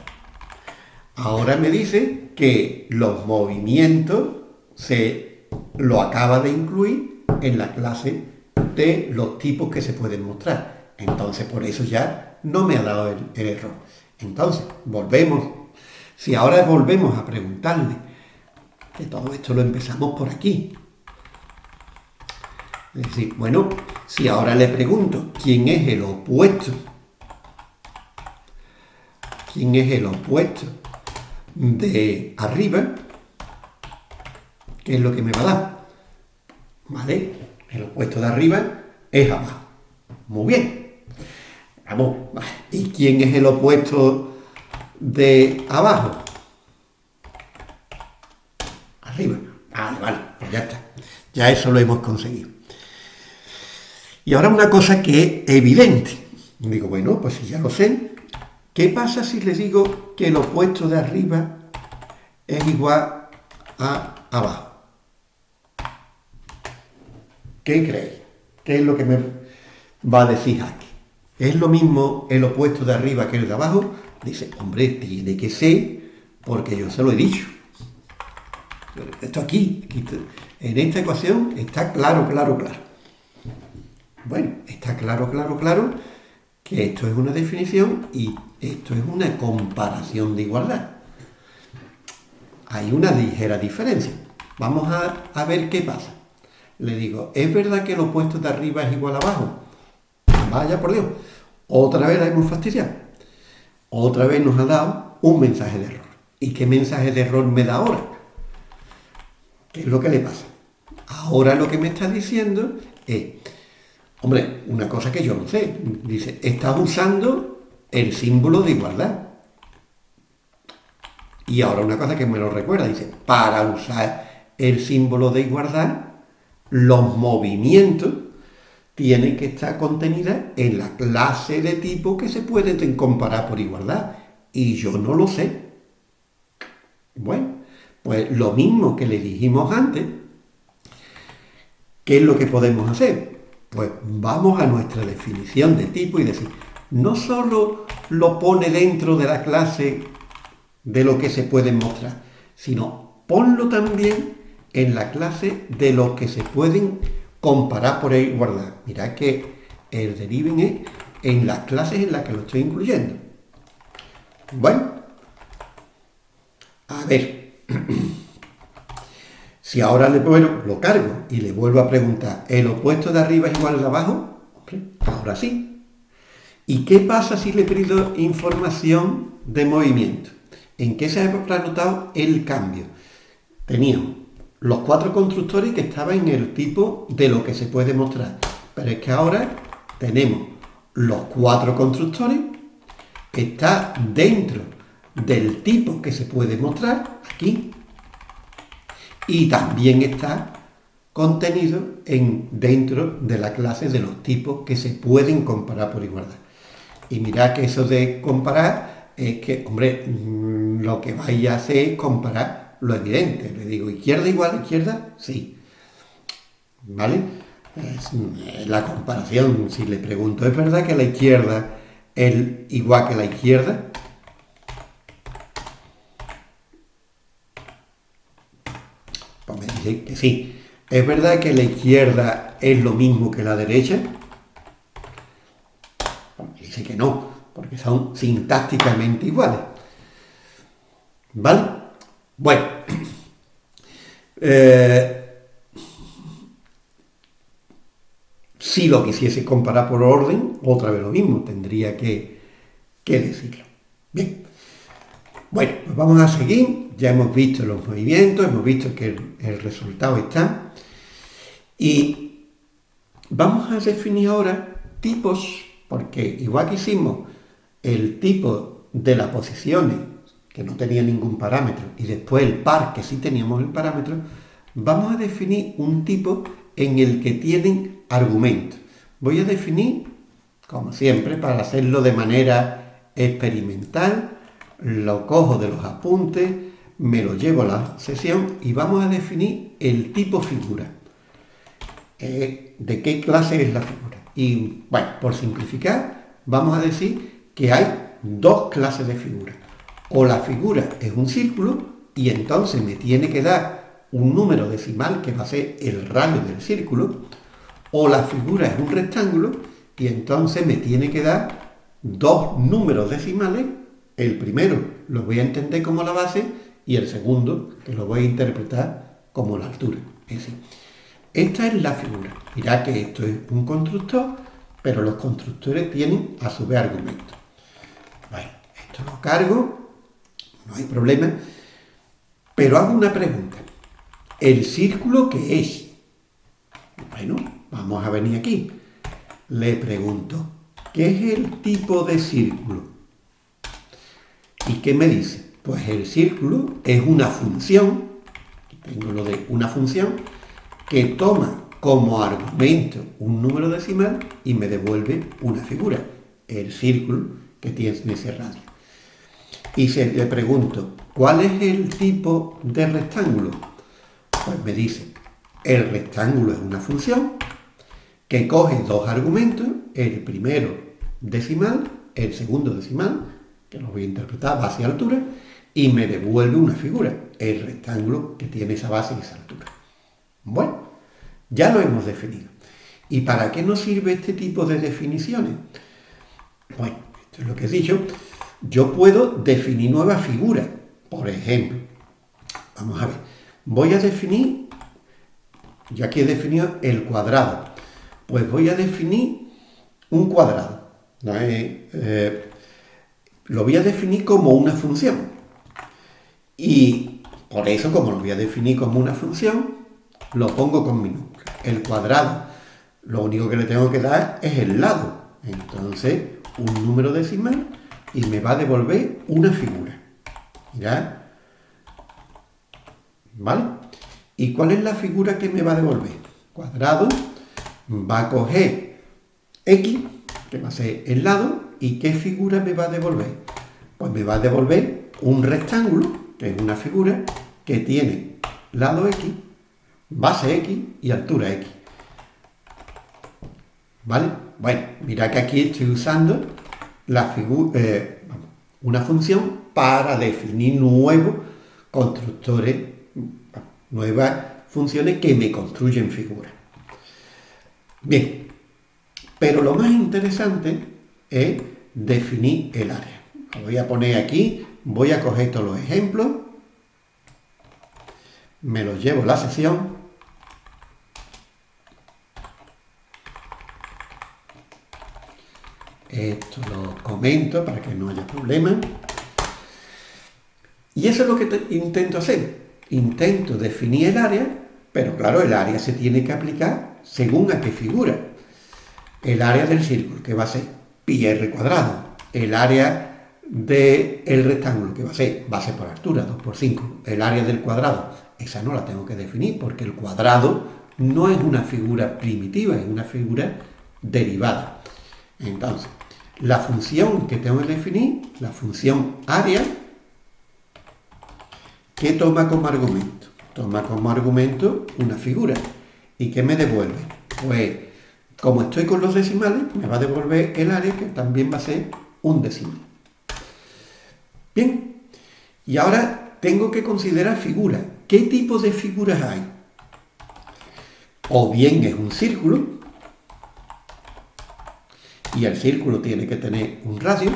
Speaker 1: Ahora me dice que los movimientos se lo acaba de incluir en la clase de los tipos que se pueden mostrar. Entonces, por eso ya no me ha dado el, error. Entonces, volvemos. Si ahora volvemos a preguntarle, que todo esto lo empezamos por aquí. Es decir, bueno, si ahora le pregunto quién es el opuesto, quién es el opuesto de arriba, ¿qué es lo que me va a dar? ¿Vale? El opuesto de arriba es abajo. Muy bien. Vamos. ¿Y quién es el opuesto de abajo? Arriba. Vale, vale, pues ya está. Ya eso lo hemos conseguido. Y ahora una cosa que es evidente. Digo, bueno, pues si ya lo sé, ¿qué pasa si le digo que el opuesto de arriba es igual a abajo? ¿Qué creéis? ¿Qué es lo que me va a decir aquí? ¿Es lo mismo el opuesto de arriba que el de abajo? Dice, hombre, tiene que ser, porque yo se lo he dicho. Esto aquí, aquí en esta ecuación está claro, claro, claro. Bueno, está claro, claro, claro que esto es una definición y esto es una comparación de igualdad. Hay una ligera diferencia. Vamos a, ver qué pasa. Le digo, ¿es verdad que el opuesto de arriba es igual a abajo? Vaya por Dios. Otra vez la hemos fastidiado. Otra vez nos ha dado un mensaje de error. ¿Y qué mensaje de error me da ahora? ¿Qué es lo que le pasa? Ahora lo que me está diciendo es Hombre, una cosa que yo no sé, dice, estás usando el símbolo de igualdad. Y ahora una cosa que me lo recuerda, dice, para usar el símbolo de igualdad, los movimientos tienen que estar contenidos en la clase de tipo que se pueden comparar por igualdad. Y yo no lo sé. Bueno, pues lo mismo que le dijimos antes, ¿qué es lo que podemos hacer? Pues vamos a nuestra definición de tipo y decir, no solo lo pone dentro de la clase de lo que se puede mostrar, sino ponlo también en la clase de lo que se pueden comparar por igualdad. Mirad que el deriven es en las clases en las que lo estoy incluyendo. Bueno, a ver. Si ahora le bueno, lo cargo y le vuelvo a preguntar, ¿el opuesto de arriba es igual al de abajo? ahora sí. ¿Y qué pasa si le pido información de movimiento? ¿En qué se ha notado el cambio? Teníamos los cuatro constructores que estaban en el tipo de lo que se puede mostrar. Pero es que ahora tenemos los cuatro constructores, que está dentro del tipo que se puede mostrar, aquí, y también está contenido en, dentro de la clase de los tipos que se pueden comparar por igualdad. Y mirad que eso de comparar es que, hombre, mm, lo que vais a hacer es comparar lo evidente. Le digo, izquierda igual a izquierda, sí. ¿Vale? Es la comparación, si le pregunto, ¿es verdad que la izquierda es igual que la izquierda? que sí. ¿Es verdad que la izquierda es lo mismo que la derecha? Dice que no, porque son sintácticamente iguales. ¿Vale? Bueno. Eh, si lo quisiese comparar por orden, otra vez lo mismo, tendría que, que decirlo. Bien. Bueno, pues vamos a seguir. Ya hemos visto los movimientos, hemos visto que el, resultado está. Y vamos a definir ahora tipos, porque igual que hicimos el tipo de las posiciones, que no tenía ningún parámetro, y después el par, que sí teníamos el parámetro, vamos a definir un tipo en el que tienen argumentos. Voy a definir, como siempre, para hacerlo de manera experimental, lo cojo de los apuntes, me lo llevo a la sesión y vamos a definir el tipo figura. Eh, ¿De qué clase es la figura? Y bueno, por simplificar, vamos a decir que hay dos clases de figuras. O la figura es un círculo y entonces me tiene que dar un número decimal que va a ser el radio del círculo, o la figura es un rectángulo y entonces me tiene que dar dos números decimales, el primero lo voy a entender como la base y el segundo que lo voy a interpretar como la altura. Esta es la figura. Mirad que esto es un constructor, pero los constructores tienen a su vez argumentos. Bueno, esto lo cargo, no hay problema, pero hago una pregunta. ¿El círculo qué es? Bueno, vamos a venir aquí. Le pregunto, ¿qué es el tipo de círculo? ¿Y qué me dice? Pues el círculo es una función, tengo lo de una función, que toma como argumento un número decimal y me devuelve una figura, el círculo que tiene ese radio. Y si le pregunto, ¿cuál es el tipo de rectángulo? Pues me dice, el rectángulo es una función que coge dos argumentos, el primero decimal, el segundo decimal, que lo voy a interpretar base y altura, y me devuelve una figura, el rectángulo que tiene esa base y esa altura. Bueno, ya lo hemos definido. ¿Y para qué nos sirve este tipo de definiciones? Bueno, esto es lo que he dicho. Yo puedo definir nuevas figuras. Por ejemplo, vamos a ver, voy a definir, ya que he definido el cuadrado, pues voy a definir un cuadrado. Eh, lo voy a definir como una función. Y por eso, como lo voy a definir como una función, lo pongo con minúscula. El cuadrado, lo único que le tengo que dar es el lado. Entonces, un número decimal y me va a devolver una figura. Mirad. ¿Vale? ¿Y cuál es la figura que me va a devolver? Cuadrado va a coger X, que va a ser el lado, ¿y qué figura me va a devolver? Pues me va a devolver un rectángulo, que es una figura, que tiene lado X base x y altura x. ¿Vale? Bueno, mira que aquí estoy usando la eh, una función para definir nuevos constructores, nuevas funciones que me construyen figuras. Bien, pero lo más interesante es definir el área. Voy a poner aquí, voy a coger todos los ejemplos, me los llevo a la sesión Esto lo comento para que no haya problema. Y eso es lo que intento hacer. Intento definir el área, pero claro, el área se tiene que aplicar según a qué figura. El área del círculo, que va a ser pi r cuadrado. El área del rectángulo, que va a ser base por altura, 2 por 5. El área del cuadrado, esa no la tengo que definir porque el cuadrado no es una figura primitiva, es una figura derivada. Entonces, la función que tengo que definir, la función área, ¿qué toma como argumento? Toma como argumento una figura. ¿Y qué me devuelve? Pues, como estoy con los decimales, me va a devolver el área, que también va a ser un decimal. Bien, y ahora tengo que considerar figuras. ¿Qué tipo de figuras hay? O bien es un círculo, y el círculo tiene que tener un radio.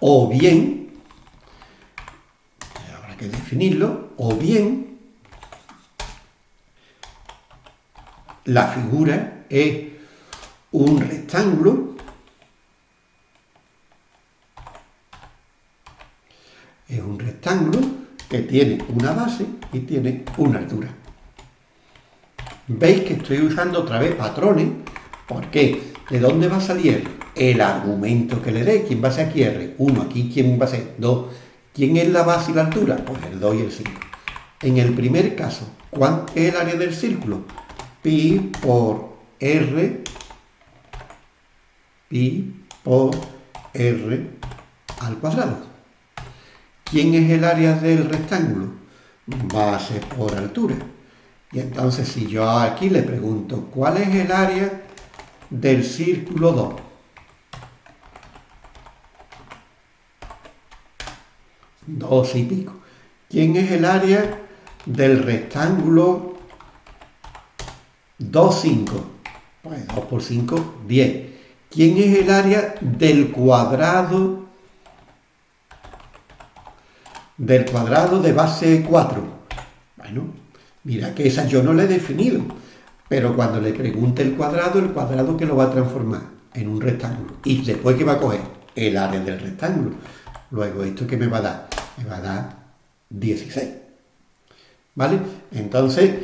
Speaker 1: O bien, habrá que definirlo, o bien la figura es un rectángulo es un rectángulo que tiene una base y tiene una altura veis que estoy usando otra vez patrones. ¿Por qué? ¿De dónde va a salir el argumento que le dé? ¿Quién va a ser aquí R? 1, aquí ¿quién va a ser? 2. ¿Quién es la base y la altura? Pues el 2 y el 5. En el primer caso, ¿cuánto es el área del círculo? Pi por R, pi por R al cuadrado. ¿Quién es el área del rectángulo? Base por altura. Y entonces si yo aquí le pregunto, ¿cuál es el área del círculo 2? Dos y pico. ¿Quién es el área del rectángulo 2, 5? Pues 2 por 5, 10. ¿Quién es el área del cuadrado del cuadrado de base 4? Bueno, mira que esa yo no la he definido, pero cuando le pregunte el cuadrado, el cuadrado que lo va a transformar en un rectángulo. Y después que va a coger el área del rectángulo. Luego, ¿esto qué me va a dar? Me va a dar 16. ¿Vale? Entonces,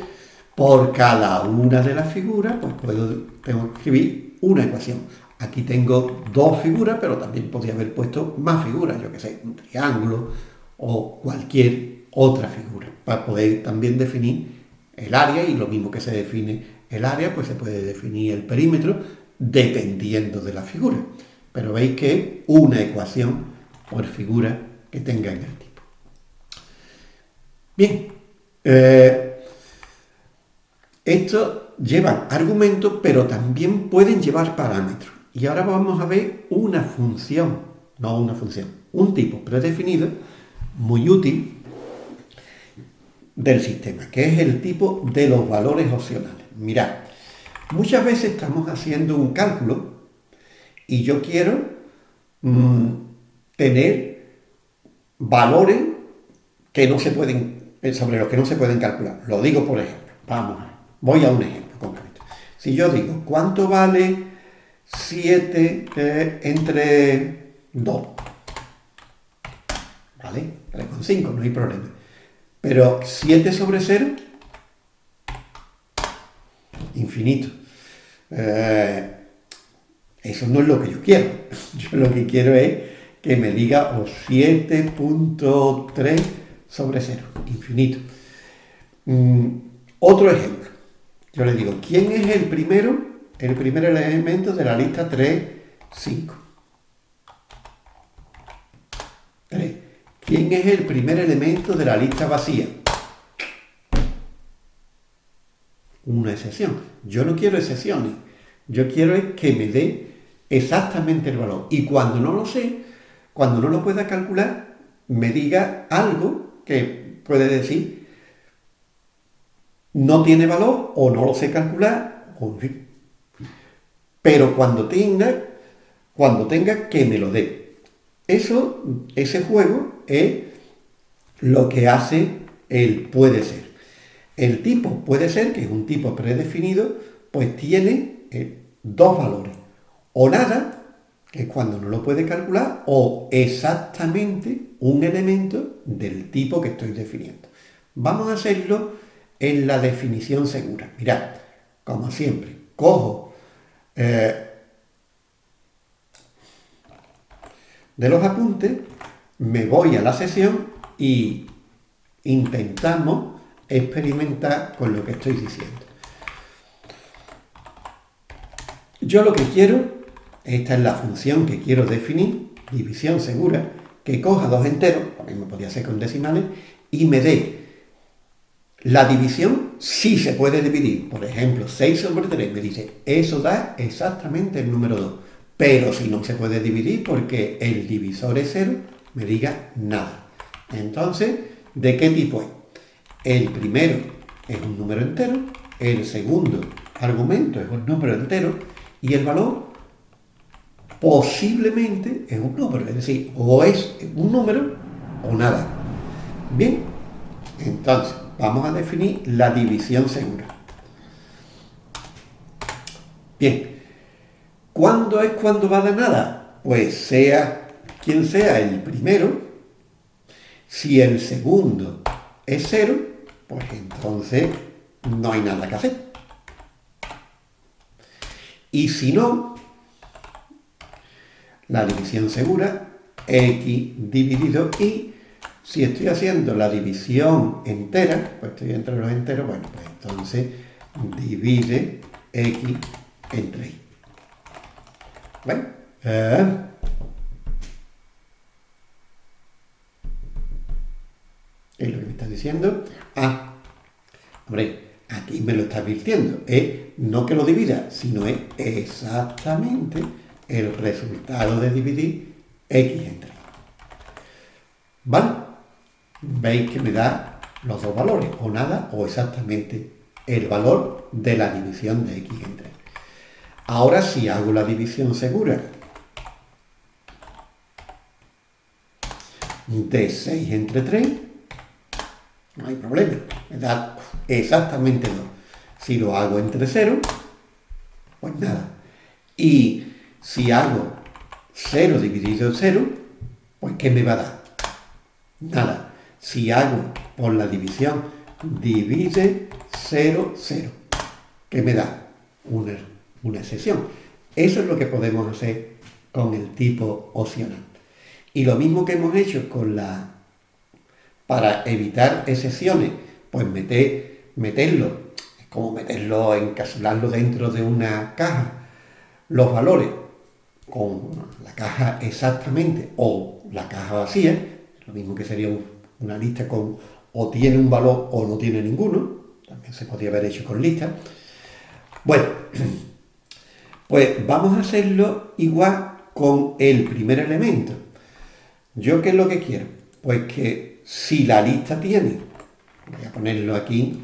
Speaker 1: por cada una de las figuras, pues puedo, que escribir una ecuación. Aquí tengo dos figuras, pero también podría haber puesto más figuras, yo que sé, un triángulo o cualquier otra figura, para poder también definir el área y lo mismo que se define el área, pues se puede definir el perímetro dependiendo de la figura. Pero veis que es una ecuación por figura que tenga en el tipo. Bien, eh, esto llevan argumentos, pero también pueden llevar parámetros. Y ahora vamos a ver una función, no una función, un tipo predefinido muy útil del sistema, que es el tipo de los valores opcionales. Mirad, muchas veces estamos haciendo un cálculo y yo quiero mm, tener valores que no se pueden, eh, sobre los que no se pueden calcular. Lo digo por ejemplo. Vamos, voy a un ejemplo concreto. Si yo digo, ¿cuánto vale 7 eh, entre 2? ¿Vale? 3,5, no hay problema. Pero 7 sobre 0, infinito. Eh, eso no es lo que yo quiero. Yo lo que quiero es que me diga o 7.3 sobre 0, infinito. Mm, otro ejemplo. Yo le digo, ¿quién es el primero? El primer elemento de la lista 3, 5. 3. ¿Quién es el primer elemento de la lista vacía? Una excepción. Yo no quiero excepciones. Yo quiero que me dé exactamente el valor. Y cuando no lo sé, cuando no lo pueda calcular, me diga algo que puede decir no tiene valor o no lo sé calcular, Pero cuando tenga, cuando tenga que me lo dé. Eso, ese juego es lo que hace el puede ser. El tipo puede ser, que es un tipo predefinido, pues tiene eh, dos valores. O nada, que es cuando no lo puede calcular, o exactamente un elemento del tipo que estoy definiendo. Vamos a hacerlo en la definición segura. Mirad, como siempre, cojo eh, de los apuntes, me voy a la sesión y intentamos experimentar con lo que estoy diciendo. Yo lo que quiero, esta es la función que quiero definir, división segura, que coja dos enteros, lo mismo podría ser con decimales, y me dé la división si se puede dividir. Por ejemplo, 6 sobre 3 me dice, eso da exactamente el número 2. Pero si no se puede dividir porque el divisor es 0, me diga nada. Entonces, ¿de qué tipo es? El primero es un número entero, el segundo argumento es un número entero y el valor posiblemente es un número, es decir, o es un número o nada. Bien, entonces vamos a definir la división segura. Bien, ¿cuándo es cuando va a dar nada? Pues sea quien sea el primero, si el segundo es cero, pues entonces no hay nada que hacer. Y si no, la división segura, x dividido y, si estoy haciendo la división entera, pues estoy entre los enteros, bueno, pues entonces divide x entre y. ¿Vale? Eh, es lo que me está diciendo. Ah, hombre, aquí me lo está advirtiendo. Es no que lo divida, sino es exactamente el resultado de dividir x entre. ¿Vale? Veis que me da los dos valores, o nada, o exactamente el valor de la división de x entre. Ahora si hago la división segura de 6 entre 3, no hay problema, me da exactamente 2. Si lo hago entre 0, pues nada. Y si hago 0 dividido en 0, pues ¿qué me va a dar? Nada. Si hago por la división, divide 0, 0. ¿Qué me da? Una, una excepción. Eso es lo que podemos hacer con el tipo opcional. Y lo mismo que hemos hecho con la... Para evitar excepciones, pues meter, meterlo, es como meterlo, encapsularlo dentro de una caja, los valores con la caja exactamente o la caja vacía, lo mismo que sería una lista con o tiene un valor o no tiene ninguno, también se podría haber hecho con lista. Bueno, pues vamos a hacerlo igual con el primer elemento. ¿Yo qué es lo que quiero? Pues que si la lista tiene, voy a ponerlo aquí,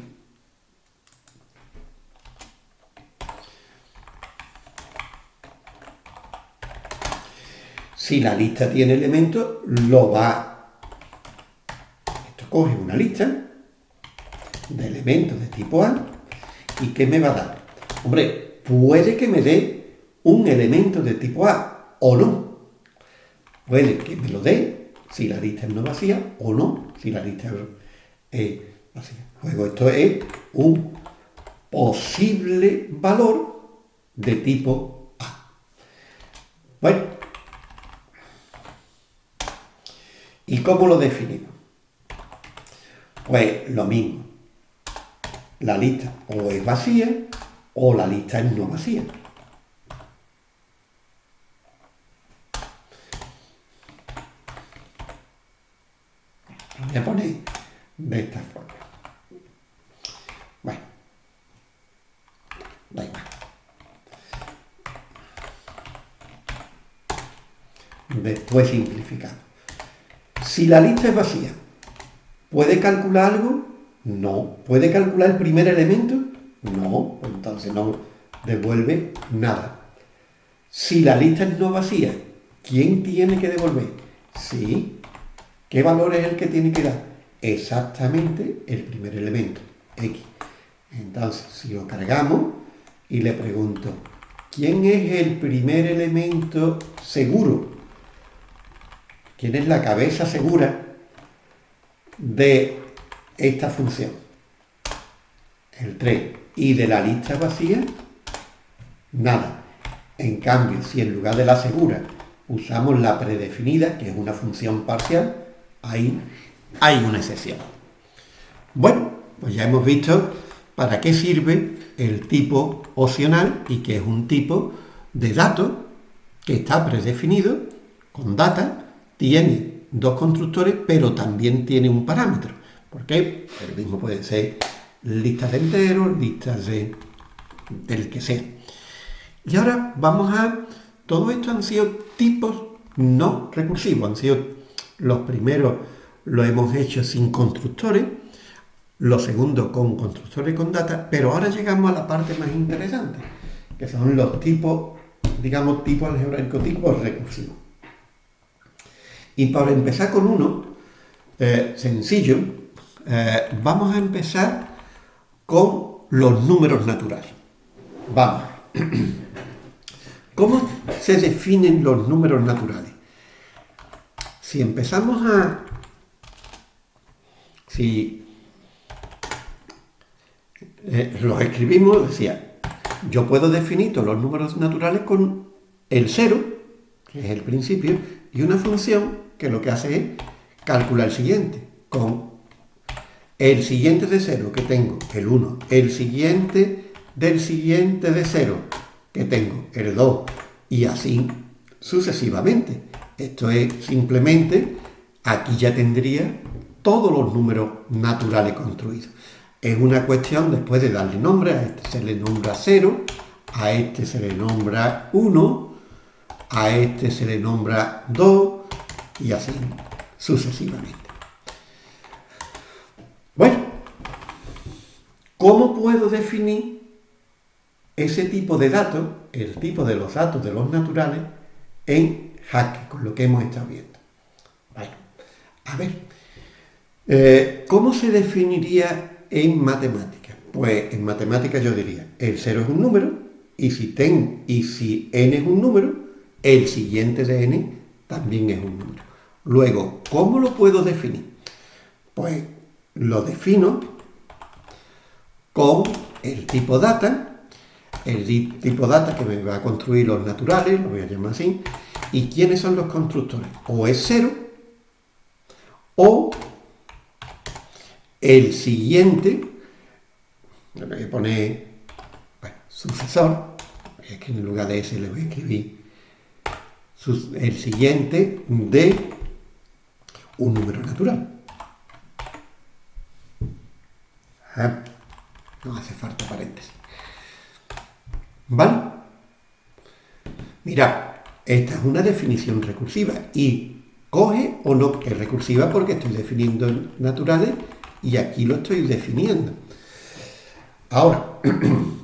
Speaker 1: si la lista tiene elementos, lo va, esto coge una lista de elementos de tipo A, ¿y qué me va a dar? Hombre, puede que me dé un elemento de tipo A o no, puede que me lo dé si la lista es no vacía o no si la lista es vacía. Luego esto es un posible valor de tipo A. Bueno, ¿y cómo lo definimos? Pues lo mismo. La lista o es vacía o la lista es no vacía. voy a poner de esta forma. Bueno, da igual. Después simplificado. Si la lista es vacía, ¿puede calcular algo? No. ¿Puede calcular el primer elemento? No. Entonces no devuelve nada. Si la lista es no vacía, ¿quién tiene que devolver? Sí, ¿Qué valor es el que tiene que dar? Exactamente el primer elemento, x. Entonces, si lo cargamos y le pregunto, ¿quién es el primer elemento seguro? ¿Quién es la cabeza segura de esta función? El 3. ¿Y de la lista vacía? Nada. En cambio, si en lugar de la segura usamos la predefinida, que es una función parcial, ahí hay una excepción. Bueno, pues ya hemos visto para qué sirve el tipo opcional y que es un tipo de dato que está predefinido con data, tiene dos constructores, pero también tiene un parámetro. ¿Por qué? El mismo puede ser listas de enteros, listas de, del que sea. Y ahora vamos a... Todo esto han sido tipos no recursivos, han sido los primeros lo hemos hecho sin constructores, los segundos con constructores con data, pero ahora llegamos a la parte más interesante, que son los tipos, digamos, tipos algebraicos, tipos recursivos. Y para empezar con uno, eh, sencillo, eh, vamos a empezar con los números naturales. Vamos. ¿Cómo se definen los números naturales? Si empezamos a... Si eh, los escribimos, decía, yo puedo definir todos los números naturales con el cero, que es el principio, y una función que lo que hace es calcular el siguiente, con el siguiente de cero que tengo, el 1, el siguiente del siguiente de cero que tengo, el 2, y así sucesivamente. Esto es simplemente, aquí ya tendría todos los números naturales construidos. Es una cuestión después de darle nombre, a este se le nombra 0, a este se le nombra 1, a este se le nombra 2 y así sucesivamente. Bueno, ¿cómo puedo definir ese tipo de datos, el tipo de los datos de los naturales, en Haskell, con lo que hemos estado viendo? Bueno, a ver, eh, ¿cómo se definiría en matemáticas? Pues en matemáticas yo diría, el 0 es un número, y si, ten, y si n es un número, el siguiente de n también es un número. Luego, ¿cómo lo puedo definir? Pues lo defino con el tipo data, el tipo data que me va a construir los naturales, lo voy a llamar así, y quiénes son los constructores. O es cero, o el siguiente, le voy a poner sucesor, que en lugar de ese le voy a escribir el siguiente de un número natural. Ah, no hace falta paréntesis. ¿Vale? Mira, esta es una definición recursiva y coge o no es recursiva porque estoy definiendo naturales y aquí lo estoy definiendo. Ahora,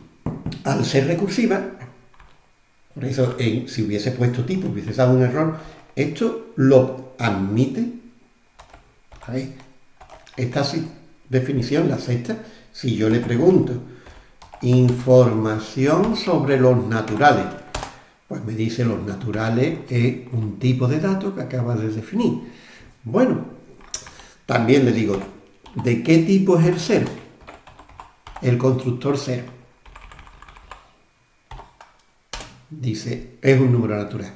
Speaker 1: al ser recursiva, por eso si hubiese puesto tipo, hubiese dado un error, esto lo admite. Ver, esta definición, la sexta, si yo le pregunto información sobre los naturales, pues me dice los naturales es un tipo de dato que acaba de definir. Bueno, también le digo, ¿de qué tipo es el cero? El constructor cero. Dice, es un número natural.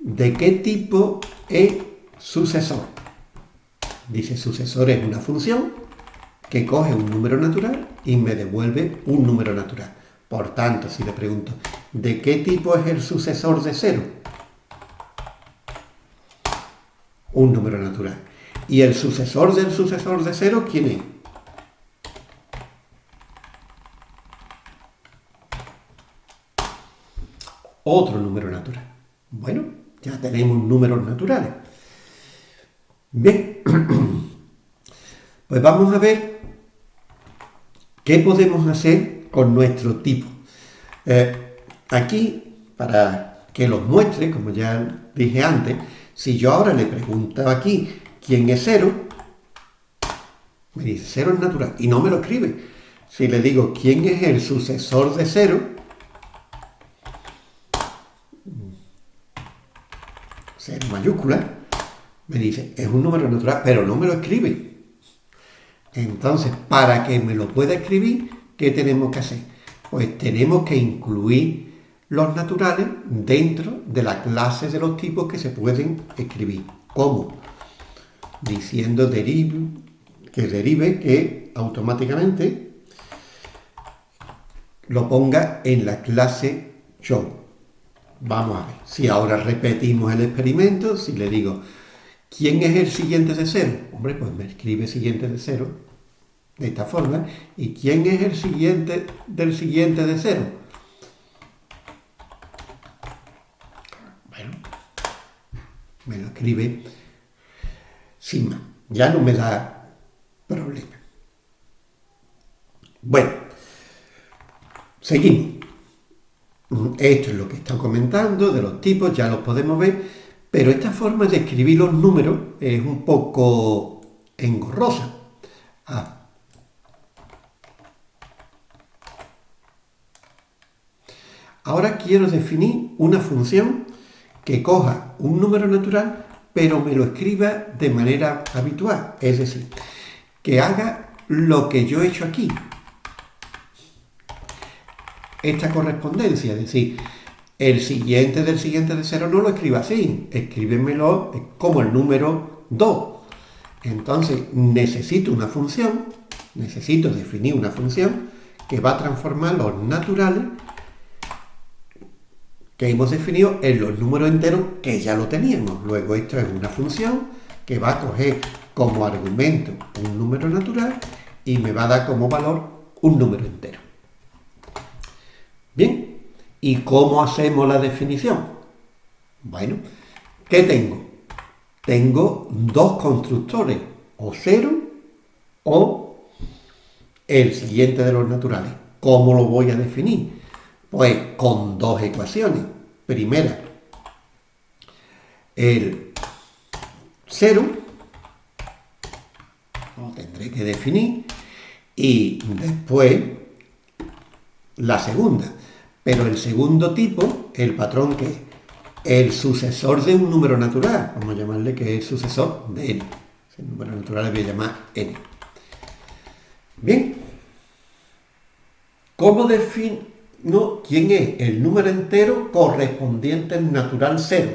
Speaker 1: ¿De qué tipo es sucesor? Dice, sucesor es una función que coge un número natural y me devuelve un número natural. Por tanto, si le pregunto, ¿de qué tipo es el sucesor de cero? Un número natural. ¿Y el sucesor del sucesor de cero quién es? Otro número natural. Bueno, ya tenemos números naturales. Bien, pues vamos a ver ¿Qué podemos hacer con nuestro tipo? Eh, aquí, para que los muestre, como ya dije antes, si yo ahora le pregunto aquí quién es cero, me dice cero es natural y no me lo escribe. Si le digo quién es el sucesor de cero, cero mayúscula, me dice es un número natural, pero no me lo escribe. Entonces, para que me lo pueda escribir, ¿qué tenemos que hacer? Pues tenemos que incluir los naturales dentro de la clase de los tipos que se pueden escribir. ¿Cómo? Diciendo derive, que derive que automáticamente lo ponga en la clase show. Vamos a ver. Si ahora repetimos el experimento, si le digo ¿Quién es el siguiente de cero? Hombre, pues me escribe siguiente de cero de esta forma. ¿Y quién es el siguiente del siguiente de cero? Bueno, me lo escribe sin más. Ya no me da problema. Bueno, seguimos. Esto es lo que está comentando de los tipos, ya los podemos ver. Pero esta forma de escribir los números es un poco engorrosa. Ah. Ahora quiero definir una función que coja un número natural, pero me lo escriba de manera habitual. Es decir, que haga lo que yo he hecho aquí. Esta correspondencia, es decir, el siguiente del siguiente de cero no lo escriba así, escríbemelo como el número 2. Entonces necesito una función, necesito definir una función que va a transformar los naturales que hemos definido en los números enteros que ya lo teníamos. Luego esto es una función que va a coger como argumento un número natural y me va a dar como valor un número entero. Bien, ¿y cómo hacemos la definición? Bueno, ¿qué tengo? Tengo dos constructores, o cero o el siguiente de los naturales. ¿Cómo lo voy a definir? Pues con dos ecuaciones. Primera, el cero, lo tendré que definir, y después la segunda. Pero el segundo tipo, el patrón que es el sucesor de un número natural, vamos a llamarle que es el sucesor de n. El número natural le voy a llamar n. Bien, ¿cómo defino quién es el número entero correspondiente al natural 0?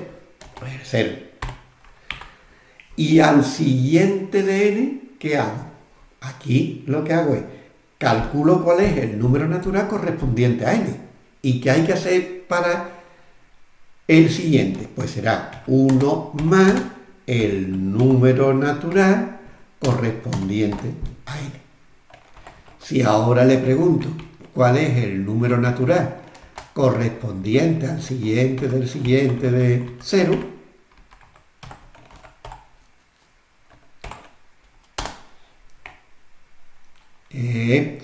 Speaker 1: Pues el 0. Y al siguiente de n, ¿qué hago? Aquí lo que hago es calculo cuál es el número natural correspondiente a n. ¿Y qué hay que hacer para el siguiente? Pues será 1 más el número natural correspondiente a n. Si ahora le pregunto cuál es el número natural correspondiente al siguiente del siguiente de 0, eh,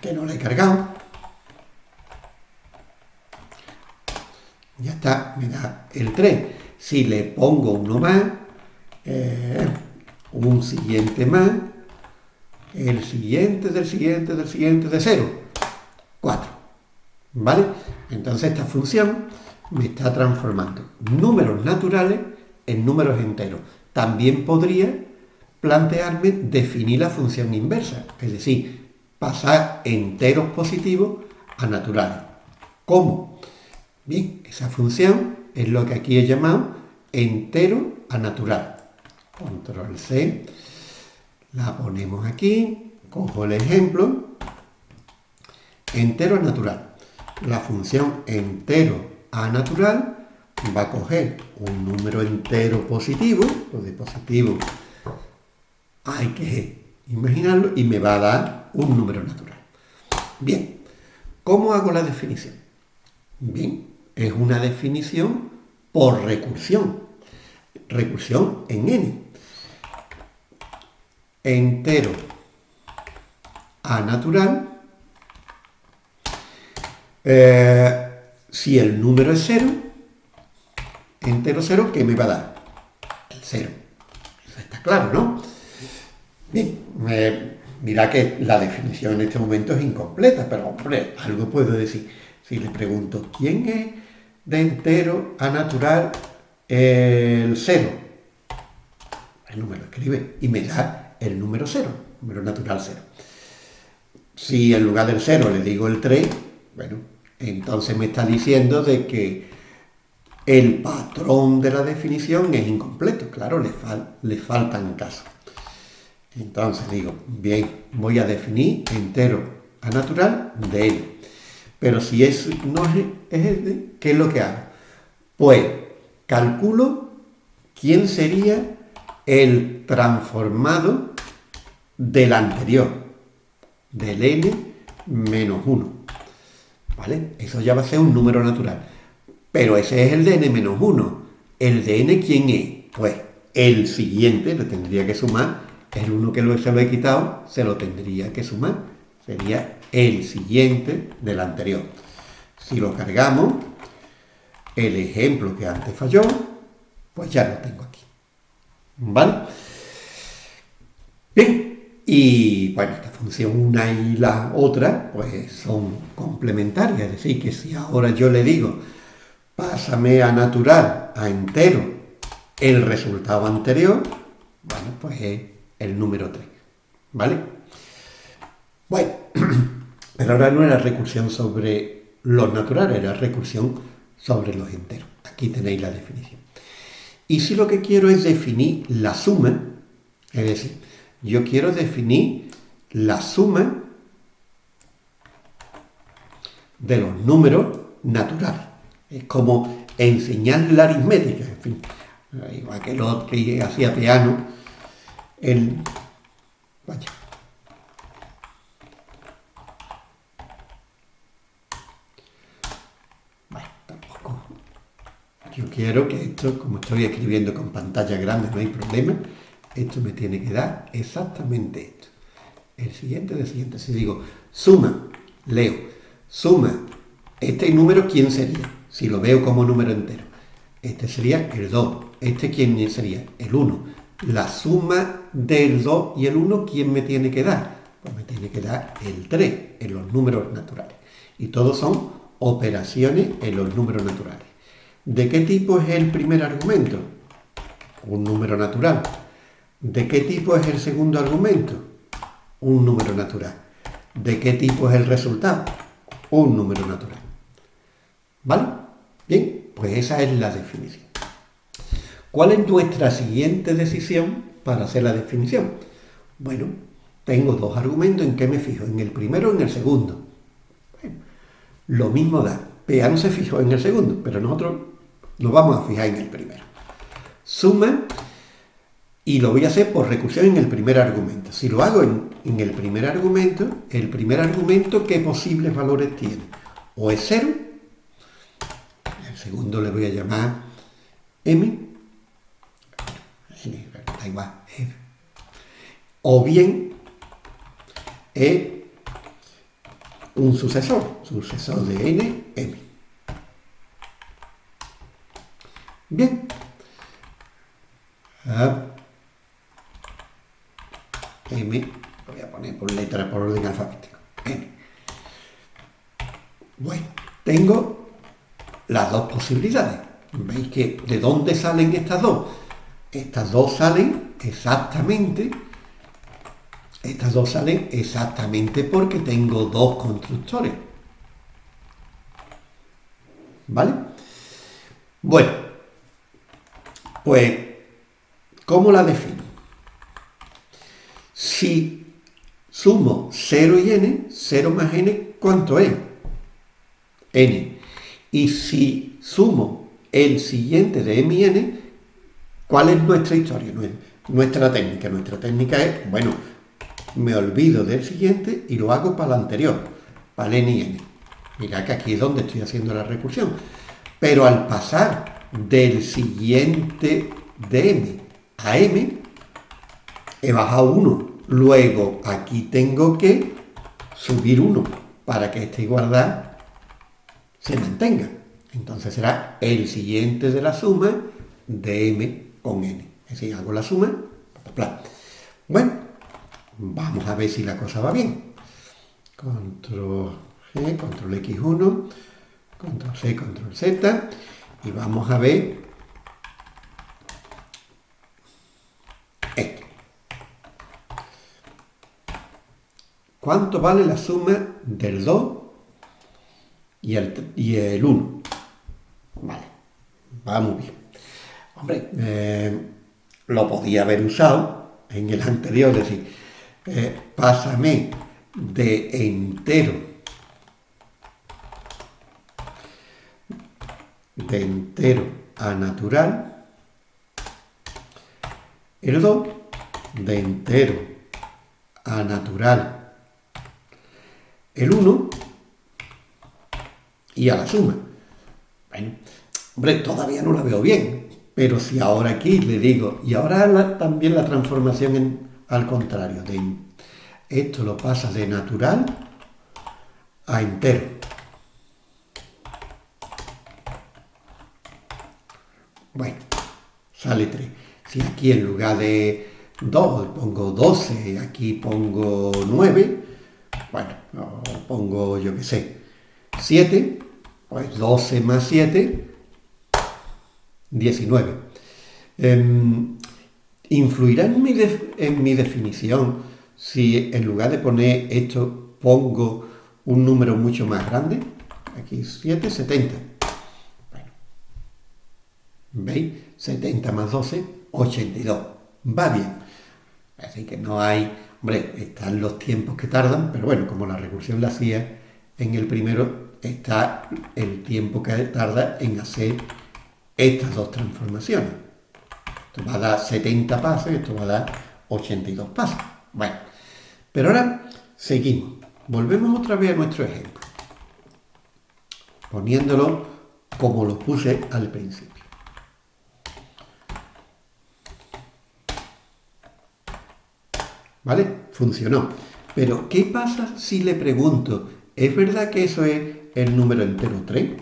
Speaker 1: que no le he cargado, ya está, me da el 3. Si le pongo uno más, eh, un siguiente más, el siguiente del siguiente del siguiente de 0, 4. ¿Vale? Entonces esta función me está transformando números naturales en números enteros. También podría plantearme definir la función inversa, es decir, pasar enteros positivos a naturales. ¿Cómo? Bien, esa función es lo que aquí he llamado entero a natural. Control C, la ponemos aquí, cojo el ejemplo, entero a natural. La función entero a natural va a coger un número entero positivo, lo de positivo hay que imaginarlo, y me va a dar un número natural. Bien, ¿cómo hago la definición? Bien, es una definición por recursión. Recursión en n. Entero a natural. Eh, si el número es 0, entero 0, ¿qué me va a dar? El 0. Eso está claro, ¿no? Bien, mira que la definición en este momento es incompleta, pero hombre, algo puedo decir. Si le pregunto, ¿quién es de entero a natural el 0? El número escribe y me da el número 0, número natural 0. Si en lugar del 0 le digo el 3, bueno, entonces me está diciendo de que el patrón de la definición es incompleto. Claro, le, fal le faltan casos. Entonces digo, bien, voy a definir entero a natural de n. Pero si es, no es, es ¿qué es lo que hago? Pues calculo quién sería el transformado del anterior, del n menos 1. ¿Vale? Eso ya va a ser un número natural. Pero ese es el de n menos 1. ¿El de n quién es? Pues el siguiente le tendría que sumar el 1 que se lo he quitado se lo tendría que sumar. Sería el siguiente del anterior. Si lo cargamos, el ejemplo que antes falló, pues ya lo tengo aquí. ¿Vale? Bien, y bueno, esta función una y la otra, pues son complementarias. Es decir, que si ahora yo le digo, pásame a natural, a entero, el resultado anterior, bueno, pues es el número 3. ¿Vale? Bueno, pero ahora no era recursión sobre los naturales, era recursión sobre los enteros. Aquí tenéis la definición. Y si lo que quiero es definir la suma, es decir, yo quiero definir la suma de los números naturales. Es como enseñar la aritmética, en fin. Igual que lo que hacía piano, el, vaya, yo quiero que esto, como estoy escribiendo con pantalla grande, no hay problema, esto me tiene que dar exactamente esto. El siguiente del siguiente. Si digo suma, leo, suma, este número, ¿quién sería? Si lo veo como número entero. Este sería el 2. ¿Este quién sería? El 1. La suma del 2 y el 1, ¿quién me tiene que dar? Pues me tiene que dar el 3 en los números naturales. Y todos son operaciones en los números naturales. ¿De qué tipo es el primer argumento? Un número natural. ¿De qué tipo es el segundo argumento? Un número natural. ¿De qué tipo es el resultado? Un número natural. ¿Vale? Bien, pues esa es la definición. ¿Cuál es nuestra siguiente decisión para hacer la definición? Bueno, tengo dos argumentos en qué me fijo, en el primero o en el segundo. lo mismo da. PA no se fijó en el segundo, pero nosotros nos vamos a fijar en el primero. Suma y lo voy a hacer por recursión en el primer argumento. Si lo hago en, en el primer argumento, el primer argumento, ¿qué posibles valores tiene? O es 0, el segundo le voy a llamar m, da igual, f, o bien es un sucesor, sucesor de n, m. Bien. M, voy a poner por letra, por orden alfabético. M. Bueno, tengo las dos posibilidades. ¿Veis que de dónde salen estas dos? Estas dos salen exactamente, estas dos salen exactamente porque tengo dos constructores. ¿Vale? Bueno, pues, ¿cómo la defino? Si sumo 0 y n, 0 más n, ¿cuánto es? n. Y si sumo el siguiente de m y n, ¿cuál es nuestra historia? Nuestra técnica. Nuestra técnica es, bueno, me olvido del siguiente y lo hago para el anterior, para el n y n. Mira que aquí es donde estoy haciendo la recursión. Pero al pasar del siguiente de m a m, he bajado 1. Luego aquí tengo que subir 1 para que esta igualdad se mantenga. Entonces será el siguiente de la suma de m con n. Es decir, hago la suma. Bueno, vamos a ver si la cosa va bien. Control G, control X1, control C, control Z. Y vamos a ver esto. ¿Cuánto vale la suma del 2 y el, y el 1? Vale, va muy bien. Hombre, eh, lo podía haber usado en el anterior, es decir, eh, pásame de entero de entero a natural, el 2 de entero a natural, el 1 y a la suma. Bueno, hombre, todavía no la veo bien, pero si ahora aquí le digo, y ahora también la transformación al contrario, de esto lo pasa de natural a entero. Bueno, sale 3. Si aquí en lugar de 2 pongo 12, aquí pongo 9, bueno, pongo yo qué sé, 7, pues 12 más 7, 19. ¿Influirá en mi, en mi definición si en lugar de poner esto pongo un número mucho más grande? Aquí 7, 70. ¿Veis? 70 más 12, 82. Va bien. Así que no hay... Hombre, están los tiempos que tardan, pero bueno, como la recursión la hacía en el primero, está el tiempo que tarda en hacer estas dos transformaciones. Esto va a dar 70 pasos y esto va a dar 82 pasos. Bueno, pero ahora seguimos. Volvemos otra vez a nuestro ejemplo, poniéndolo como lo puse al principio. ¿Vale? Funcionó. Pero, ¿qué pasa si le pregunto, ¿es verdad que eso es el número entero 3?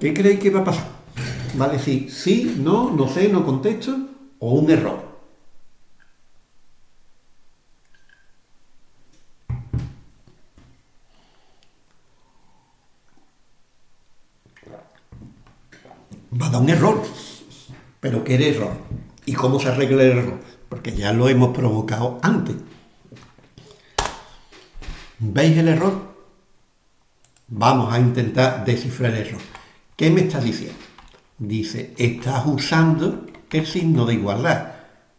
Speaker 1: ¿Qué creéis que va a pasar? ¿Vale? Si sí, no, no sé, no contesto, o un error. Va a dar un error. ¿Pero qué error? ¿Y cómo se arregla el error? Porque ya lo hemos provocado antes. ¿Veis el error? Vamos a intentar descifrar el error. ¿Qué me está diciendo? Dice, estás usando el signo de igualdad.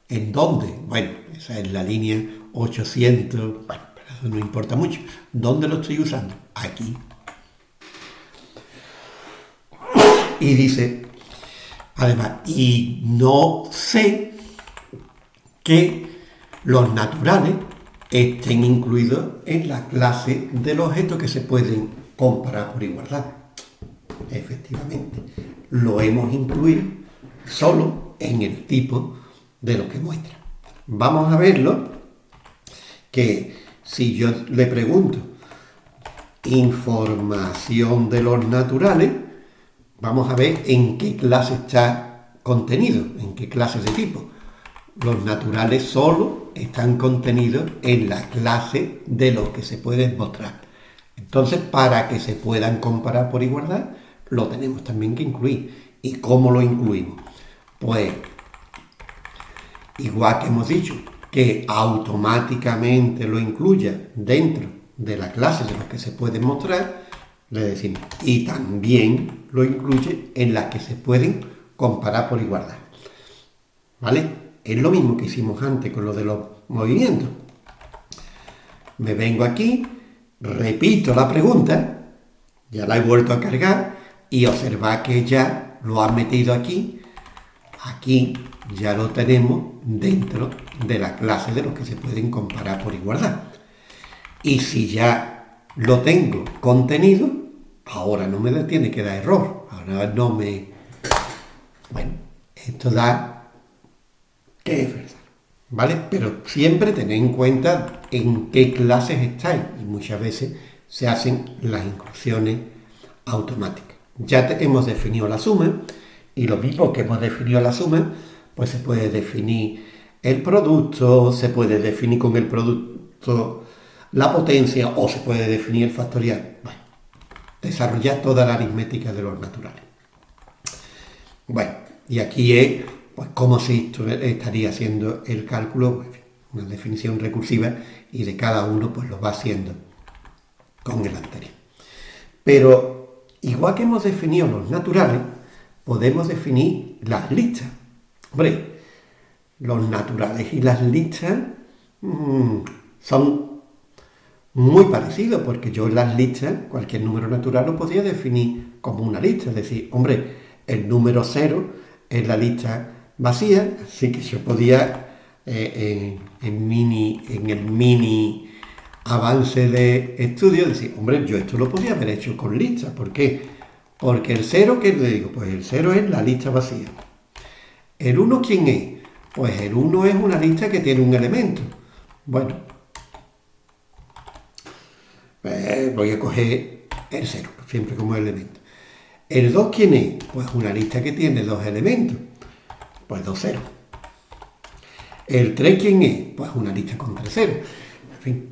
Speaker 1: ¿En dónde? Bueno, esa es la línea 800, bueno, pero no importa mucho. ¿Dónde lo estoy usando? Aquí. Y dice, además, y no sé que los naturales estén incluidos en la clase del objeto que se pueden comparar por igualdad. Efectivamente, lo hemos incluido solo en el tipo de lo que muestra. Vamos a verlo, que si yo le pregunto información de los naturales, vamos a ver en qué clase está contenido, en qué clase de tipo. Los naturales solo están contenidos en la clase de lo que se pueden mostrar. Entonces, para que se puedan comparar por igualdad, lo tenemos también que incluir. ¿Y cómo lo incluimos? Pues, igual que hemos dicho, que automáticamente lo incluya dentro de la clase de lo que se puede mostrar, le decimos, y también lo incluye en las que se pueden comparar por igualdad. ¿Vale? Es lo mismo que hicimos antes con lo de los movimientos. Me vengo aquí, repito la pregunta, ya la he vuelto a cargar, y observa que ya lo ha metido aquí, aquí ya lo tenemos dentro de la clase de los que se pueden comparar por igualdad. Y si ya lo tengo contenido, ahora no me tiene que dar error, ahora no me... Bueno, esto da es ¿vale? Pero siempre tened en cuenta en qué clases estáis y muchas veces se hacen las inclusiones automáticas. Ya hemos definido la suma y lo mismo que hemos definido la suma, pues se puede definir el producto, se puede definir con el producto la potencia o se puede definir el factorial. Bueno, desarrollar toda la aritmética de los naturales. Bueno, y aquí es pues cómo se estaría haciendo el cálculo, pues, una definición recursiva y de cada uno pues lo va haciendo con el anterior. Pero Igual que hemos definido los naturales, podemos definir las listas. Hombre, los naturales y las listas mm, son muy parecidos, porque yo las listas, cualquier número natural lo podría definir como una lista. Es decir, hombre, el número cero es la lista vacía, así que yo podía eh, en, mini, en el mini avance de estudio, decir, hombre, yo esto lo podía haber hecho con lista. ¿Por qué? Porque el cero, ¿qué le digo? Pues el cero es la lista vacía. ¿El 1 quién es? Pues el 1 es una lista que tiene un elemento. Bueno, pues voy a coger el 0, siempre como elemento. ¿El 2 quién es? Pues una lista que tiene dos elementos. Pues dos ceros. ¿El 3 quién es? Pues una lista con tres ceros. En fin,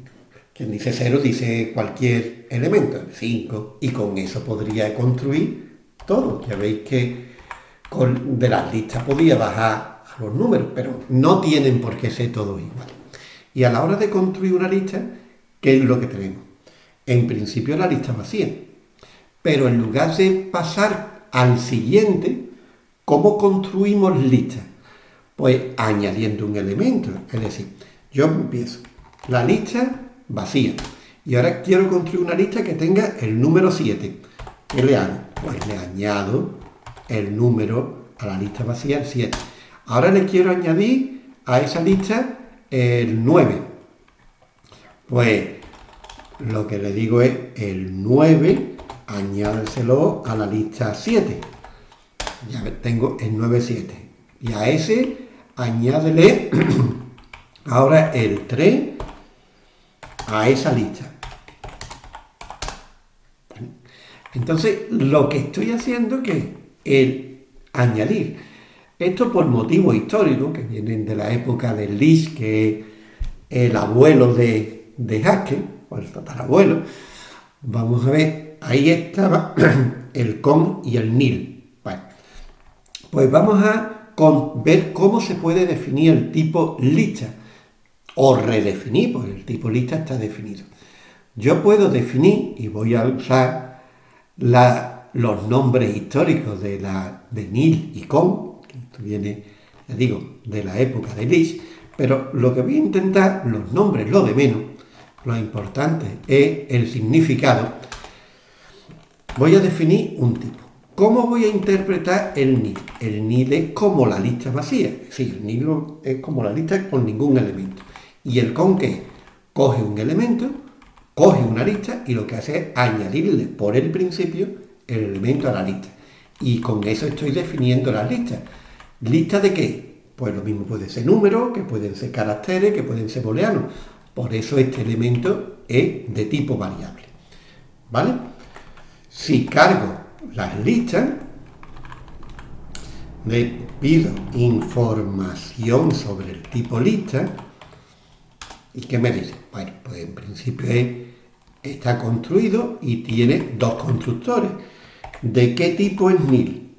Speaker 1: quien dice 0 dice cualquier elemento, 5, y con eso podría construir todo. Ya veis que con, de las listas podía bajar a los números, pero no tienen por qué ser todos igual. Y a la hora de construir una lista, ¿qué es lo que tenemos? En principio la lista vacía. Pero en lugar de pasar al siguiente, ¿cómo construimos listas? Pues añadiendo un elemento. Es decir, yo empiezo la lista vacía. Y ahora quiero construir una lista que tenga el número 7. ¿Qué le hago? Pues le añado el número a la lista vacía, el 7. Ahora le quiero añadir a esa lista el 9. Pues lo que le digo es el 9, añádeselo a la lista 7. Ya tengo el 9, 7. Y a ese añádele ahora el 3 a esa lista. Entonces, lo que estoy haciendo es el añadir. Esto por motivos históricos que vienen de la época de Lis, que es el abuelo de, de Haskell, o el tatarabuelo. Vamos a ver, ahí estaba el con y el nil. Pues vamos a ver cómo se puede definir el tipo lista o redefinir, porque el tipo lista está definido. Yo puedo definir, y voy a usar los nombres históricos de, la, de Nil y Con, que esto viene, ya digo, de la época de Lich, pero lo que voy a intentar, los nombres, lo de menos, lo importante es el significado. Voy a definir un tipo. ¿Cómo voy a interpretar el nil? El nil es como la lista vacía, sí, el nil es como la lista con ningún elemento. ¿Y el con qué? Coge un elemento, coge una lista y lo que hace es añadirle por el principio el elemento a la lista. Y con eso estoy definiendo las listas. ¿Lista de qué? Pues lo mismo puede ser número, que pueden ser caracteres, que pueden ser booleanos. Por eso este elemento es de tipo variable. ¿Vale? Si cargo las listas, le pido información sobre el tipo lista, ¿Y qué me dice? Bueno, pues en principio está construido y tiene dos constructores. ¿De qué tipo es nil?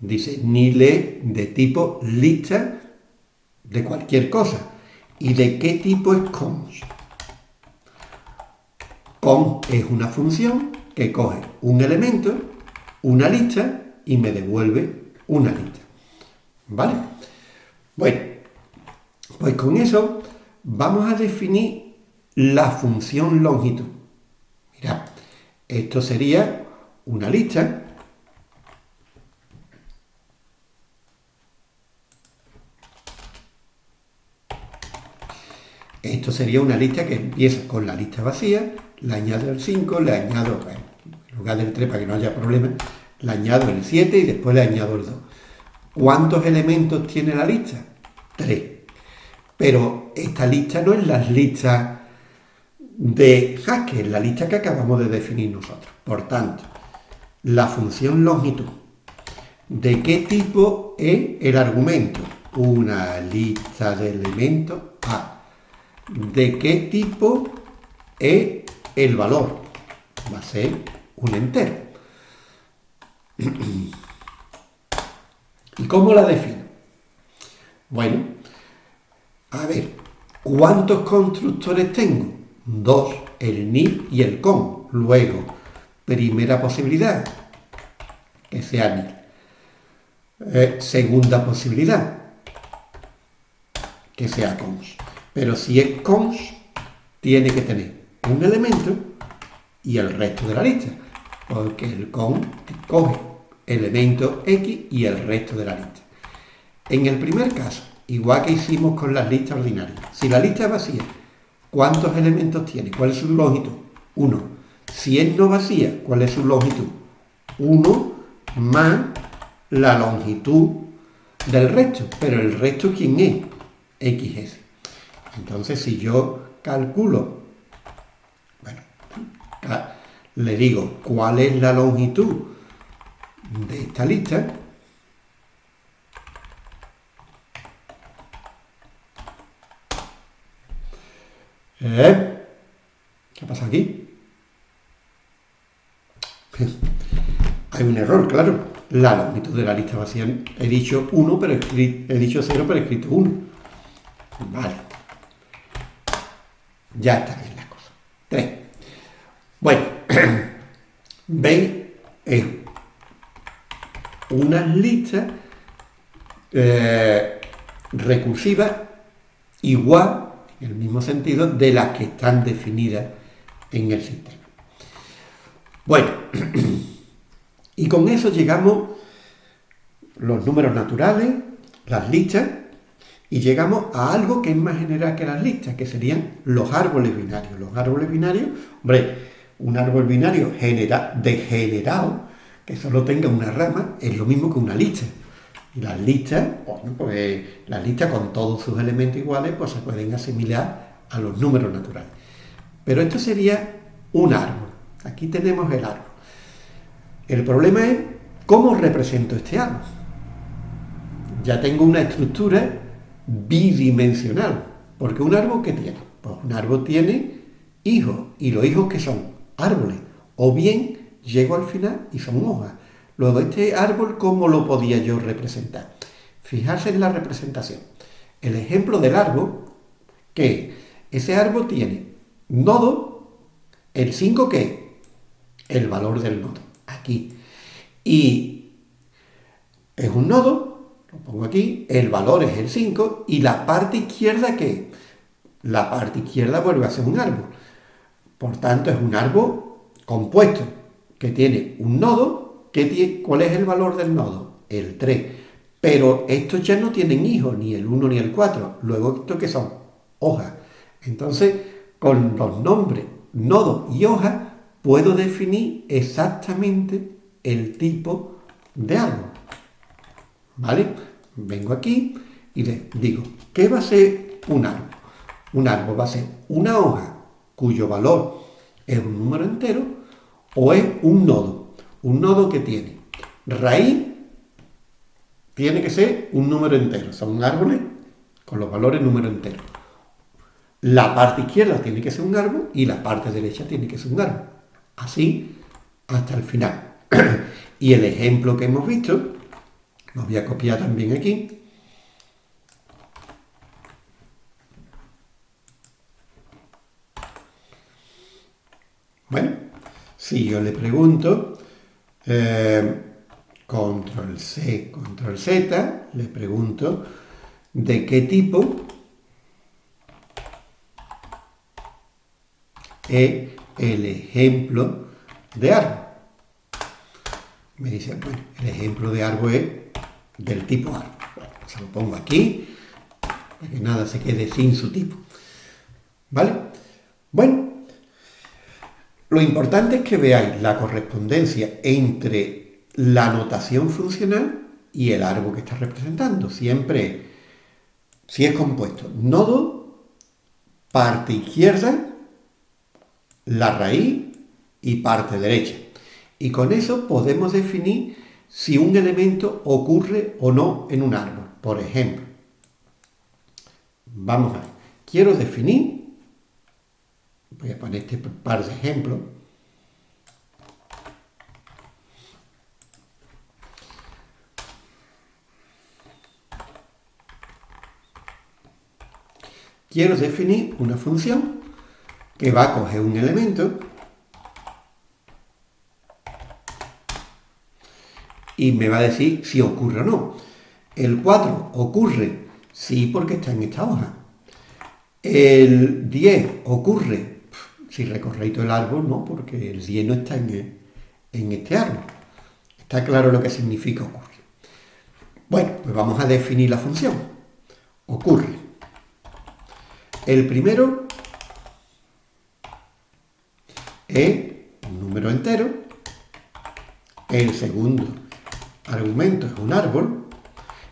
Speaker 1: Dice, nil es de tipo lista de cualquier cosa. ¿Y de qué tipo es cons? Con es una función que coge un elemento, una lista y me devuelve una lista. ¿Vale? Bueno, pues con eso vamos a definir la función longitud. Mirad, esto sería una lista Esto sería una lista que empieza con la lista vacía, le añado el 5, le añado, en lugar del 3 para que no haya problema, le añado el 7 y después le añado el 2. ¿Cuántos elementos tiene la lista? 3. Pero esta lista no es la lista de Haskell, la lista que acabamos de definir nosotros. Por tanto, la función longitud. ¿De qué tipo es el argumento? Una lista de elementos A. ¿De qué tipo es el valor? Va a ser un entero. ¿Y cómo la defino? Bueno, a ver, ¿cuántos constructores tengo? Dos, el ni y el con. Luego, primera posibilidad, que sea ni. Eh, segunda posibilidad, que sea cons. Pero si es cons, tiene que tener un elemento y el resto de la lista. Porque el con coge elemento X y el resto de la lista. En el primer caso, igual que hicimos con las listas ordinarias. Si la lista es vacía, ¿cuántos elementos tiene? ¿Cuál es su longitud? 1. Si es no vacía, ¿cuál es su longitud? 1 más la longitud del resto. Pero el resto, ¿quién es? XS. Entonces, si yo calculo, le digo cuál es la longitud de esta lista, ¿Eh? ¿Qué pasa aquí? Hay un error, claro. La longitud de la lista vacía he dicho 1, pero he dicho 0, pero he escrito 1. Vale. Ya está bien la cosa. 3. Bueno, veis, es una lista eh, recursiva igual en el mismo sentido de las que están definidas en el sistema. Bueno, y con eso llegamos los números naturales, las listas, y llegamos a algo que es más general que las listas, que serían los árboles binarios. Los árboles binarios, hombre, un árbol binario genera, degenerado, que solo tenga una rama, es lo mismo que una lista. Y las listas, bueno, pues las listas con todos sus elementos iguales, pues se pueden asimilar a los números naturales. Pero esto sería un árbol. Aquí tenemos el árbol. El problema es cómo represento este árbol. Ya tengo una estructura bidimensional. Porque un árbol que tiene? Pues un árbol tiene hijos. ¿Y los hijos que son? Árboles. O bien llego al final y son hojas. Luego, este árbol, ¿cómo lo podía yo representar? Fijarse en la representación. El ejemplo del árbol, que ese árbol tiene nodo, el 5 ¿qué? El valor del nodo, aquí. Y es un nodo, lo pongo aquí, el valor es el 5 y la parte izquierda ¿qué? La parte izquierda vuelve a ser un árbol. Por tanto, es un árbol compuesto que tiene un nodo, que ¿cuál es el valor del nodo? El 3. Pero estos ya no tienen hijos, ni el 1 ni el 4. Luego, ¿esto qué son? Hojas. Entonces, con los nombres nodo y hoja, puedo definir exactamente el tipo de árbol. ¿Vale? Vengo aquí y les digo, ¿qué va a ser un árbol? Un árbol va a ser una hoja cuyo valor es un número entero o es un nodo. Un nodo que tiene raíz, tiene que ser un número entero. Son árboles con los valores número entero. La parte izquierda tiene que ser un árbol y la parte derecha tiene que ser un árbol. Así hasta el final. y el ejemplo que hemos visto, lo voy a copiar también aquí. Bueno, si yo le pregunto, eh, control C, control Z, le pregunto de qué tipo es el ejemplo de árbol. Me dice, bueno, el ejemplo de árbol es del tipo árbol. Se lo pongo aquí, para que nada se quede sin su tipo. ¿Vale? Bueno, lo importante es que veáis la correspondencia entre la notación funcional y el árbol que está representando. Siempre, si es compuesto, nodo, parte izquierda, la raíz y parte derecha. Y con eso podemos definir si un elemento ocurre o no en un árbol. Por ejemplo, vamos a ver, quiero definir, voy a poner este par de ejemplos, quiero definir una función que va a coger un elemento y me va a decir si ocurre o no. El 4 ocurre, sí, porque está en esta hoja. El 10 ocurre, si todo el árbol, no, porque el 10 no está en, en este árbol. Está claro lo que significa ocurre. Bueno, pues vamos a definir la función. Ocurre. El primero es un número entero, el segundo argumento es un árbol,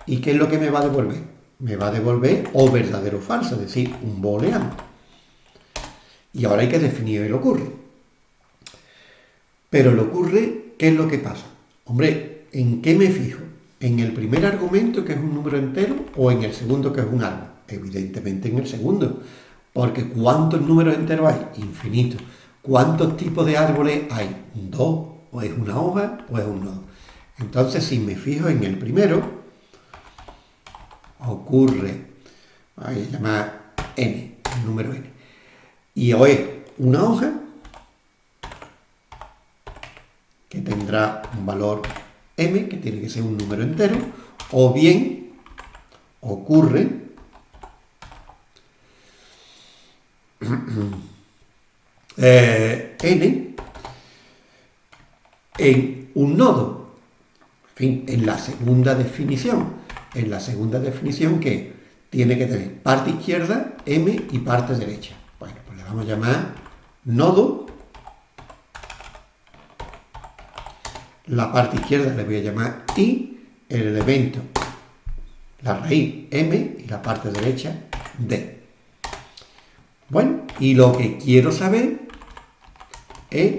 Speaker 1: ¿y qué es lo que me va a devolver? Me va a devolver o verdadero o falso, es decir, un booleano. Y ahora hay que definir el ocurre. Pero el ocurre, ¿qué es lo que pasa? Hombre, ¿en qué me fijo? ¿En el primer argumento, que es un número entero, o en el segundo, que es un árbol? Evidentemente en el segundo, porque ¿cuántos números enteros hay? Infinitos. ¿Cuántos tipos de árboles hay? Dos, o es una hoja o es un nodo. Entonces, si me fijo en el primero, ocurre, voy a llamar n, el número n, y o es una hoja que tendrá un valor m, que tiene que ser un número entero, o bien ocurre eh, n en un nodo. En fin, en la segunda definición. En la segunda definición que tiene que tener parte izquierda, m y parte derecha. Vamos a llamar nodo. La parte izquierda le voy a llamar i, el elemento la raíz m y la parte derecha d. Bueno, y lo que quiero saber es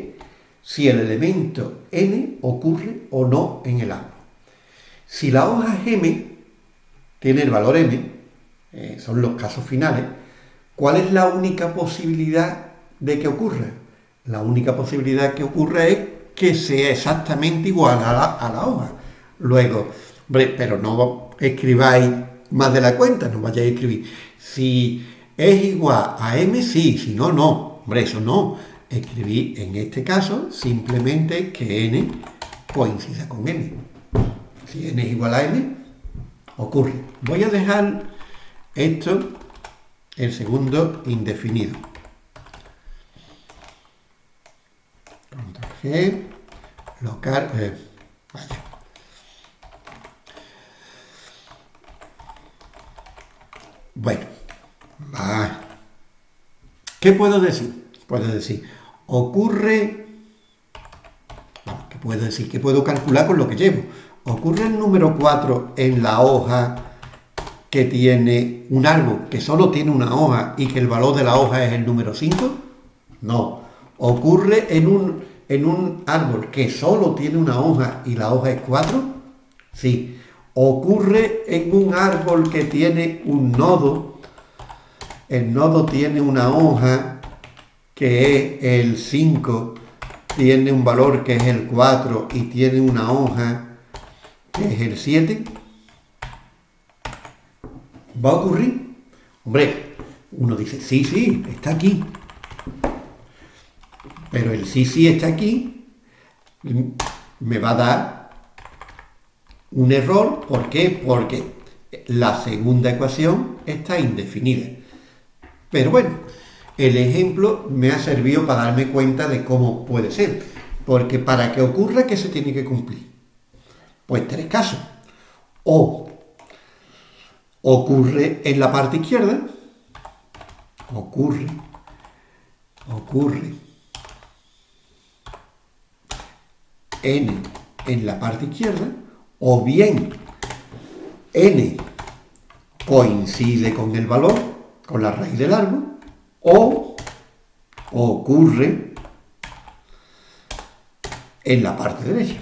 Speaker 1: si el elemento n ocurre o no en el árbol. Si la hoja m, tiene el valor m, eh, son los casos finales, ¿cuál es la única posibilidad de que ocurra? La única posibilidad que ocurra es que sea exactamente igual a la, a hoja. Luego, pero no escribáis más de la cuenta, no vayáis a escribir. Si es igual a m, sí, si no, no. Hombre, eso no. Escribí en este caso simplemente que n coincida con m. Si n es igual a m, ocurre. Voy a dejar esto, el segundo indefinido. Control G, local, eh, vaya. Bueno, va. ¿Qué puedo decir? Puedo decir, ocurre, ¿qué puedo decir? Que puedo calcular con lo que llevo. ¿Ocurre el número 4 en la hoja que tiene un árbol que solo tiene una hoja y que el valor de la hoja es el número 5? No. ¿Ocurre en un, en un árbol que solo tiene una hoja y la hoja es 4? Sí. ¿Ocurre en un árbol que tiene un nodo? El nodo tiene una hoja que es el 5, tiene un valor que es el 4 y tiene una hoja que es el 7. ¿Va a ocurrir? Hombre, uno dice, sí, sí, está aquí. Pero el sí, sí está aquí me va a dar un error. ¿Por qué? Porque la segunda ecuación está indefinida. Pero bueno, el ejemplo me ha servido para darme cuenta de cómo puede ser. Porque para que ocurra, ¿qué se tiene que cumplir? Pues tres casos. O ocurre en la parte izquierda, ocurre, ocurre n en la parte izquierda, o bien n coincide con el valor, con la raíz del árbol, o ocurre en la parte derecha.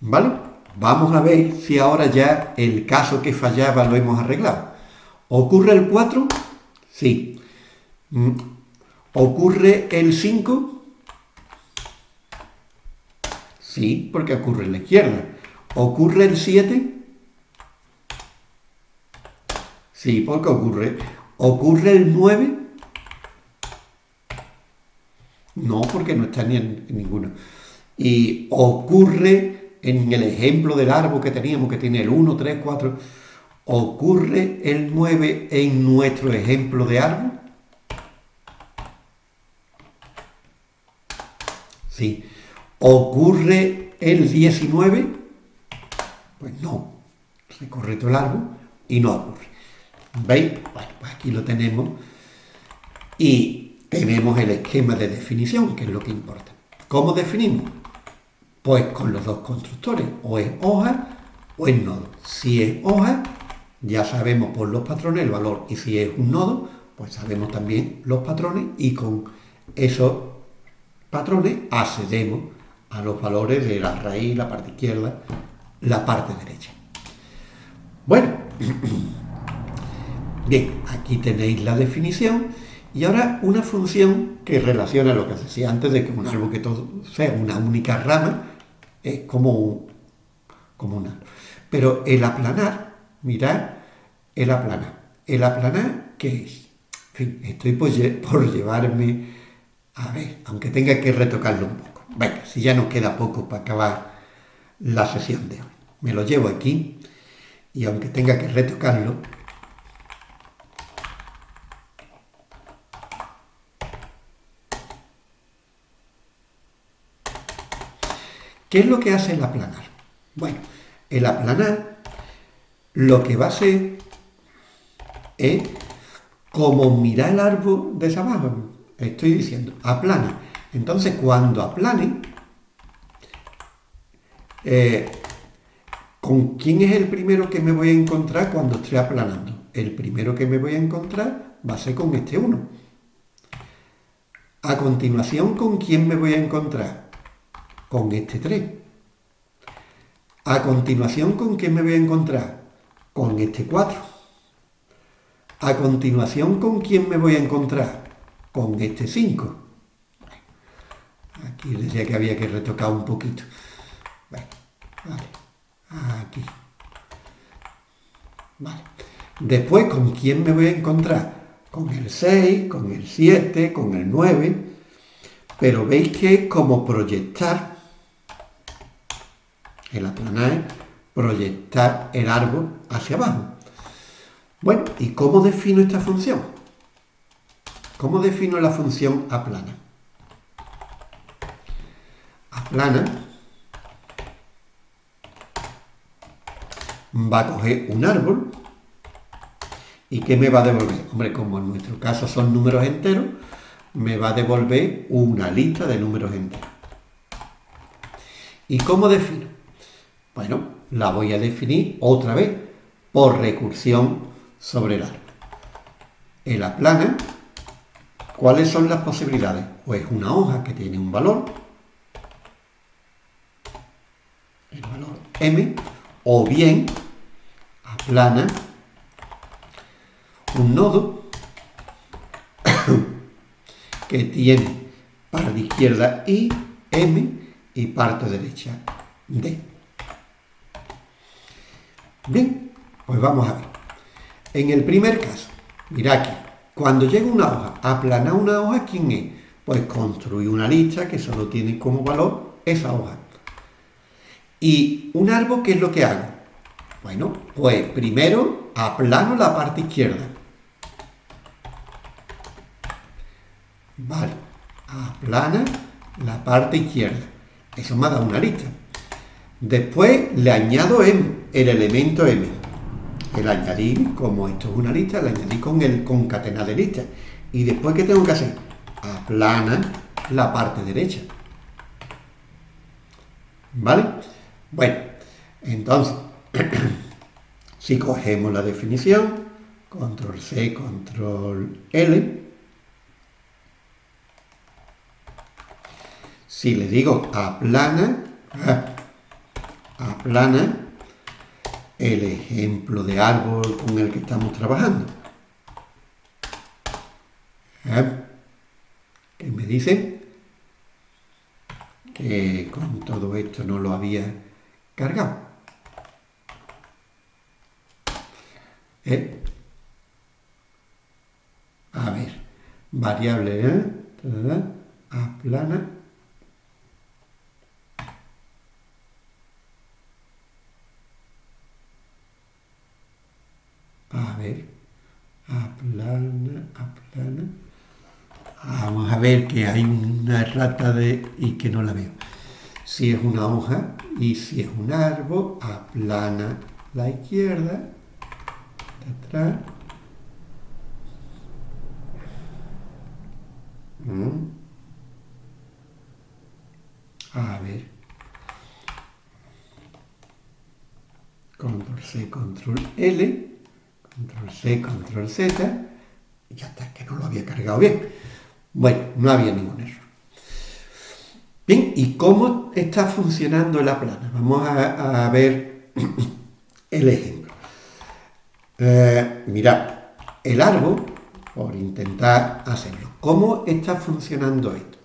Speaker 1: ¿Vale? Vamos a ver si ahora ya el caso que fallaba lo hemos arreglado. ¿Ocurre el 4? Sí. Mm. ¿Ocurre el 5? Sí, porque ocurre en la izquierda. ¿Ocurre el 7? Sí, porque ocurre. ¿Ocurre el 9? No, porque no está ni en, ninguno. Y ocurre en el ejemplo del árbol que teníamos, que tiene el 1, 3, 4, ¿ocurre el 9 en nuestro ejemplo de árbol? Sí. ¿Ocurre el 19? Pues no. Se corre todo el árbol y no ocurre. ¿Veis? Bueno, pues aquí lo tenemos. Y tenemos el esquema de definición, que es lo que importa. ¿Cómo definimos? Pues con los dos constructores, o es hoja o es nodo. Si es hoja, ya sabemos por los patrones el valor, y si es un nodo, pues sabemos también los patrones, y con esos patrones accedemos a los valores de la raíz, la parte izquierda, la parte derecha. Bueno, Bien, aquí tenéis la definición y ahora una función que relaciona lo que decía antes de que un árbol que todo sea una única rama es como, un, como una. Pero el aplanar, mirad, el aplanar. ¿El aplanar qué es? En fin, estoy por, por llevarme, a ver, aunque tenga que retocarlo un poco. Venga, si ya nos queda poco para acabar la sesión de hoy. Me lo llevo aquí y aunque tenga que retocarlo, ¿Qué es lo que hace el aplanar? Bueno, el aplanar lo que va a hacer es como mirar el árbol desde abajo. Estoy diciendo, aplana. Entonces, cuando aplane, Eh, ¿Con quién es el primero que me voy a encontrar cuando estoy aplanando? El primero que me voy a encontrar va a ser con este 1. A continuación, ¿con quién me voy a encontrar? Con este 3. A continuación, ¿con quién me voy a encontrar? Con este 4. A continuación, ¿con quién me voy a encontrar? Con este 5. Aquí decía que había que retocar un poquito. Vale, Aquí. Vale. Después, ¿con quién me voy a encontrar? Con el 6, con el 7, con el 9. Pero veis que es como proyectar, el aplanar proyectar el árbol hacia abajo. Bueno, ¿y cómo defino esta función? ¿Cómo defino la función aplana? Aplana va a coger un árbol y ¿qué me va a devolver? Hombre, como en nuestro caso son números enteros, me va a devolver una lista de números enteros. ¿Y cómo defino? Bueno, la voy a definir otra vez por recursión sobre el árbol. El aplana, ¿cuáles son las posibilidades? Pues una hoja que tiene un valor, el valor m, o bien aplana un nodo que tiene parte izquierda I, M y parte derecha D. Bien, pues vamos a ver. En el primer caso, mira aquí, cuando llega una hoja, aplanar una hoja, ¿quién es? Pues construir una lista que solo tiene como valor esa hoja. Y un árbol, ¿qué es lo que hago? Bueno, pues primero aplano la parte izquierda. Vale, aplana la parte izquierda. Eso me ha dado una lista. Después le añado M, el elemento M. El añadir, como esto es una lista, le añadí con el concatenar de lista. Y después, ¿qué tengo que hacer? Aplana la parte derecha. ¿Vale? Bueno, entonces, si cogemos la definición, control C, control L, si le digo aplana, aplana el ejemplo de árbol con el que estamos trabajando. ¿Qué me dice? Que con todo esto no lo había cargado. ¿Eh? A ver, variable, ¿eh? aplana. A ver, aplana, aplana. Vamos a ver que hay una rata de y que no la veo. Si es una hoja y si es un árbol, aplana la izquierda, atrás. Mm. A ver. Control C, Control L, Control C, Control Z, y ya está, que no lo había cargado bien. Bueno, no había ningún error. Bien, ¿y cómo está funcionando la plana? Vamos a, ver el ejemplo. Eh, mirad, el árbol, por intentar hacerlo, ¿cómo está funcionando esto?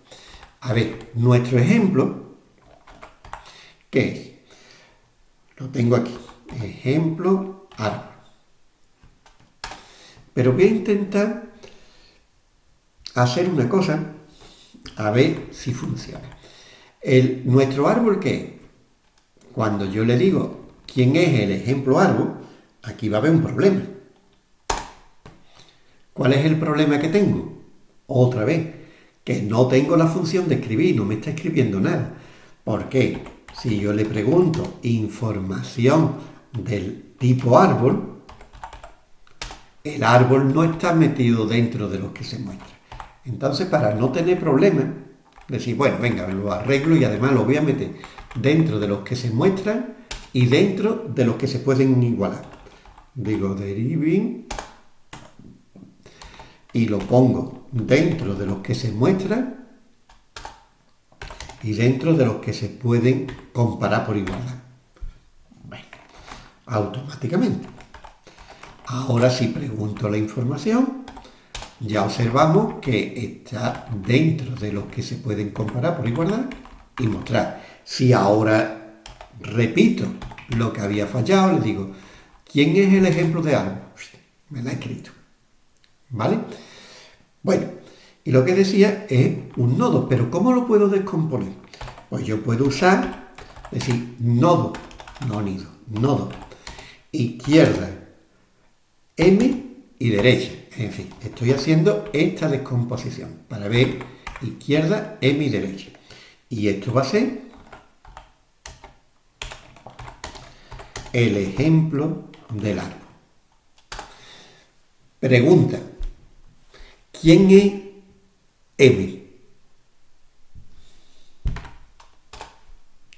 Speaker 1: A ver, nuestro ejemplo, ¿qué es? Lo tengo aquí, ejemplo árbol. Pero voy a intentar hacer una cosa, a ver si funciona. El, nuestro árbol, ¿qué? Cuando yo le digo quién es el ejemplo árbol, aquí va a haber un problema. ¿Cuál es el problema que tengo? Otra vez, que no tengo la función de escribir, no me está escribiendo nada. ¿Por qué? Si yo le pregunto información del tipo árbol, el árbol no está metido dentro de lo que se muestra. Entonces, para no tener problemas, decir, bueno, venga, lo arreglo y además lo voy a meter dentro de los que se muestran y dentro de los que se pueden igualar. Digo deriving y lo pongo dentro de los que se muestran y dentro de los que se pueden comparar por igualdad. Bueno, automáticamente. Ahora si pregunto la información, ya observamos que está dentro de los que se pueden comparar por igualdad y mostrar. Si ahora repito lo que había fallado, le digo, ¿quién es el ejemplo de árbol? Me lo ha escrito. ¿Vale? Bueno, y lo que decía es un nodo, pero ¿cómo lo puedo descomponer? Pues yo puedo usar, decir, nodo, no nido, nodo, izquierda, m y derecha. En fin, estoy haciendo esta descomposición para ver izquierda, m y derecha. Y esto va a ser el ejemplo del árbol. Pregunta, ¿quién es M?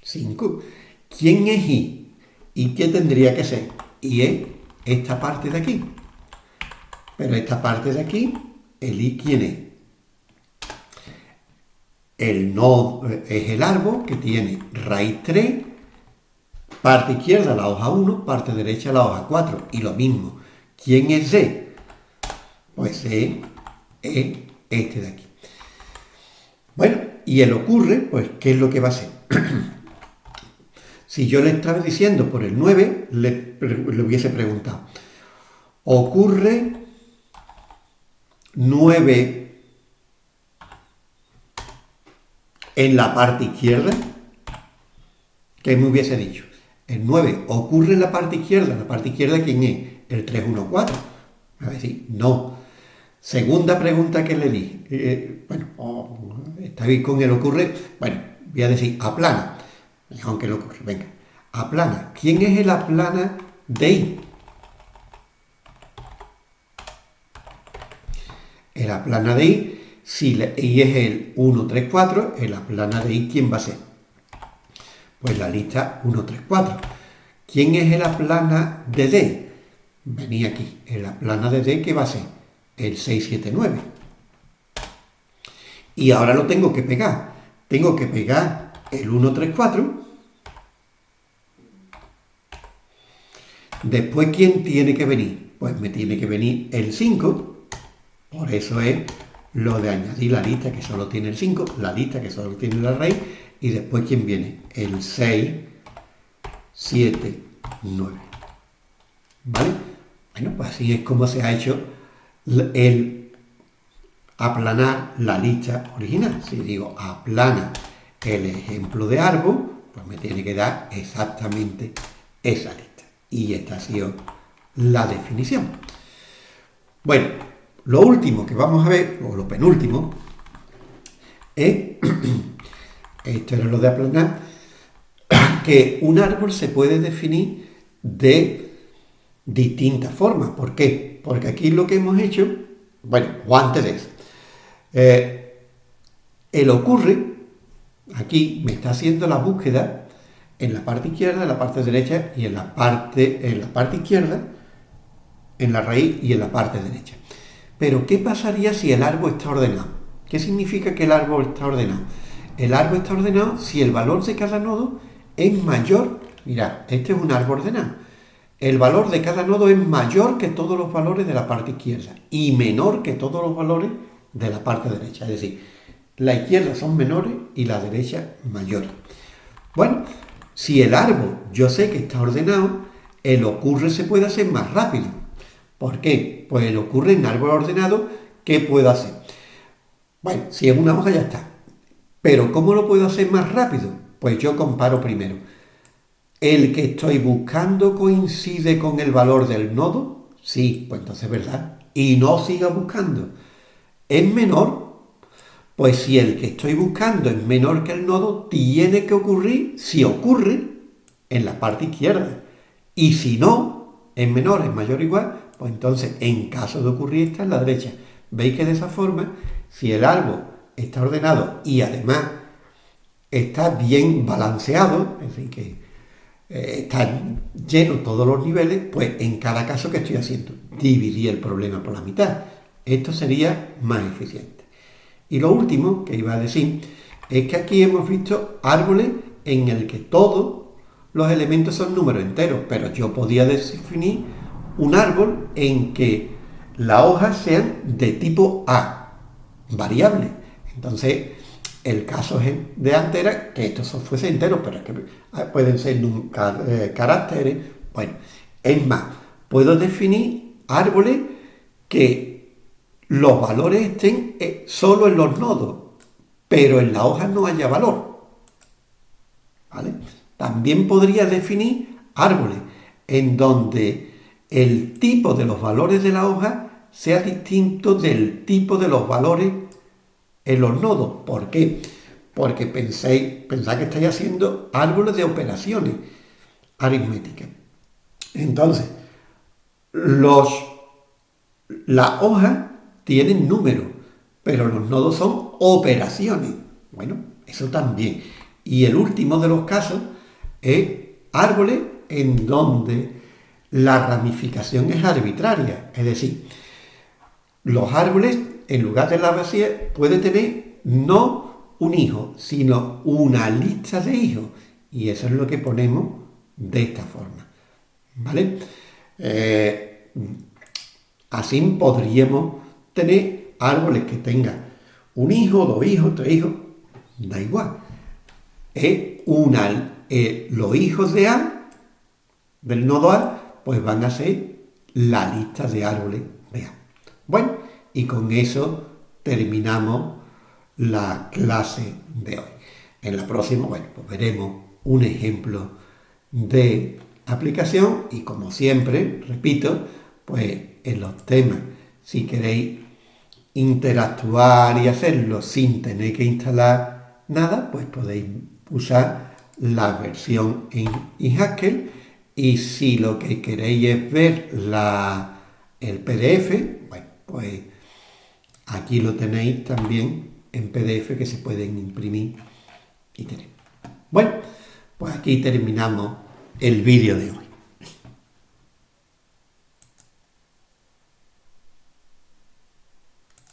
Speaker 1: 5. ¿Quién es I? ¿Y qué tendría que ser? Y es esta parte de aquí. Pero esta parte de aquí, el I, ¿quién es? El nodo es el árbol que tiene raíz 3, parte izquierda la hoja 1, parte derecha la hoja 4. Y lo mismo, ¿quién es D? Pues D es este de aquí. Bueno, y el ocurre, pues, ¿qué es lo que va a ser? si yo le estaba diciendo por el 9, le, hubiese preguntado, ocurre 9 en la parte izquierda, ¿qué me hubiese dicho? El 9 ocurre en la parte izquierda, en la parte izquierda ¿quién es? El 314. Me va a decir, no. Segunda pregunta que le di. Eh, bueno, oh, está bien con el ocurre. Bueno, voy a decir aplana. Aunque lo ocurre, venga. Aplana. ¿Quién es el aplana de I? El aplana de I, si I es el 1, 3, 4, el aplana de I, ¿quién va a ser? Pues la lista 1, 3, 4. ¿Quién es el aplana de D? Venía aquí. El aplana de D, ¿qué va a ser? El 6, 7, 9. Y ahora lo tengo que pegar. Tengo que pegar el 1, 3, 4. Después, ¿quién tiene que venir? Pues me tiene que venir el 5. Por eso es lo de añadir la lista que solo tiene el 5, la lista que solo tiene la raíz, y después quién viene, el 6, 7, 9. ¿Vale? Bueno, pues así es como se ha hecho el aplanar la lista original. Si digo aplana el ejemplo de árbol, pues me tiene que dar exactamente esa lista. Y esta ha sido la definición. Bueno, lo último que vamos a ver, o lo penúltimo, es, esto era lo de aplanar, que un árbol se puede definir de distintas formas. ¿Por qué? Porque aquí lo que hemos hecho, bueno, o antes de eso, eh, el ocurre, aquí me está haciendo la búsqueda en la parte izquierda, en la parte derecha y en la parte, en la parte izquierda, en la raíz y en la parte derecha. Pero, ¿qué pasaría si el árbol está ordenado? ¿Qué significa que el árbol está ordenado? El árbol está ordenado si el valor de cada nodo es mayor. Mirad, este es un árbol ordenado. El valor de cada nodo es mayor que todos los valores de la parte izquierda y menor que todos los valores de la parte derecha. Es decir, la izquierda son menores y la derecha mayores. Bueno, si el árbol yo sé que está ordenado, el ocurre se puede hacer más rápido. ¿Por qué? Pues el ocurre en árbol ordenado, ¿qué puedo hacer? Bueno, si es una hoja ya está. Pero ¿cómo lo puedo hacer más rápido? Pues yo comparo primero. ¿El que estoy buscando coincide con el valor del nodo? Sí, pues entonces es verdad. Y no siga buscando. ¿Es menor? Pues si el que estoy buscando es menor que el nodo, tiene que ocurrir, si ocurre, en la parte izquierda. Y si no, es menor, es mayor o igual, pues entonces, en caso de ocurrir, está en la derecha. Veis que de esa forma, si el árbol está ordenado y además está bien balanceado, es decir, que eh, está lleno todos los niveles, pues en cada caso que estoy haciendo, dividir el problema por la mitad. Esto sería más eficiente. Y lo último que iba a decir es que aquí hemos visto árboles en el que todos los elementos son números enteros, pero yo podía definir un árbol en que las hojas sean de tipo A, variable. Entonces, el caso de antes era que estos fuesen enteros, pero es que pueden ser eh, caracteres. Bueno, es más, puedo definir árboles que los valores estén eh, solo en los nodos, pero en la hoja no haya valor. ¿Vale? También podría definir árboles en donde el tipo de los valores de la hoja sea distinto del tipo de los valores en los nodos. ¿Por qué? Porque penséis, pensáis que estáis haciendo árboles de operaciones aritméticas. Entonces, los, las hojas tienen números, pero los nodos son operaciones. Bueno, eso también. Y el último de los casos es árboles en donde la ramificación es arbitraria. Es decir, los árboles en lugar de la vacía, puede tener no un hijo, sino una lista de hijos. Y eso es lo que ponemos de esta forma. ¿Vale? Eh, así podríamos tener árboles que tengan un hijo, dos hijos, tres hijos, da igual. Es una, eh, los hijos de A, del nodo A, pues van a ser la lista de árboles de A. Bueno, y con eso terminamos la clase de hoy. En la próxima, bueno, pues veremos un ejemplo de aplicación y como siempre, repito, pues en los temas, si queréis interactuar y hacerlo sin tener que instalar nada, pues podéis usar la versión en Haskell y si lo que queréis es ver el PDF, bueno, pues Aquí lo tenéis también en PDF que se pueden imprimir y tener. Bueno, pues aquí terminamos el vídeo de hoy.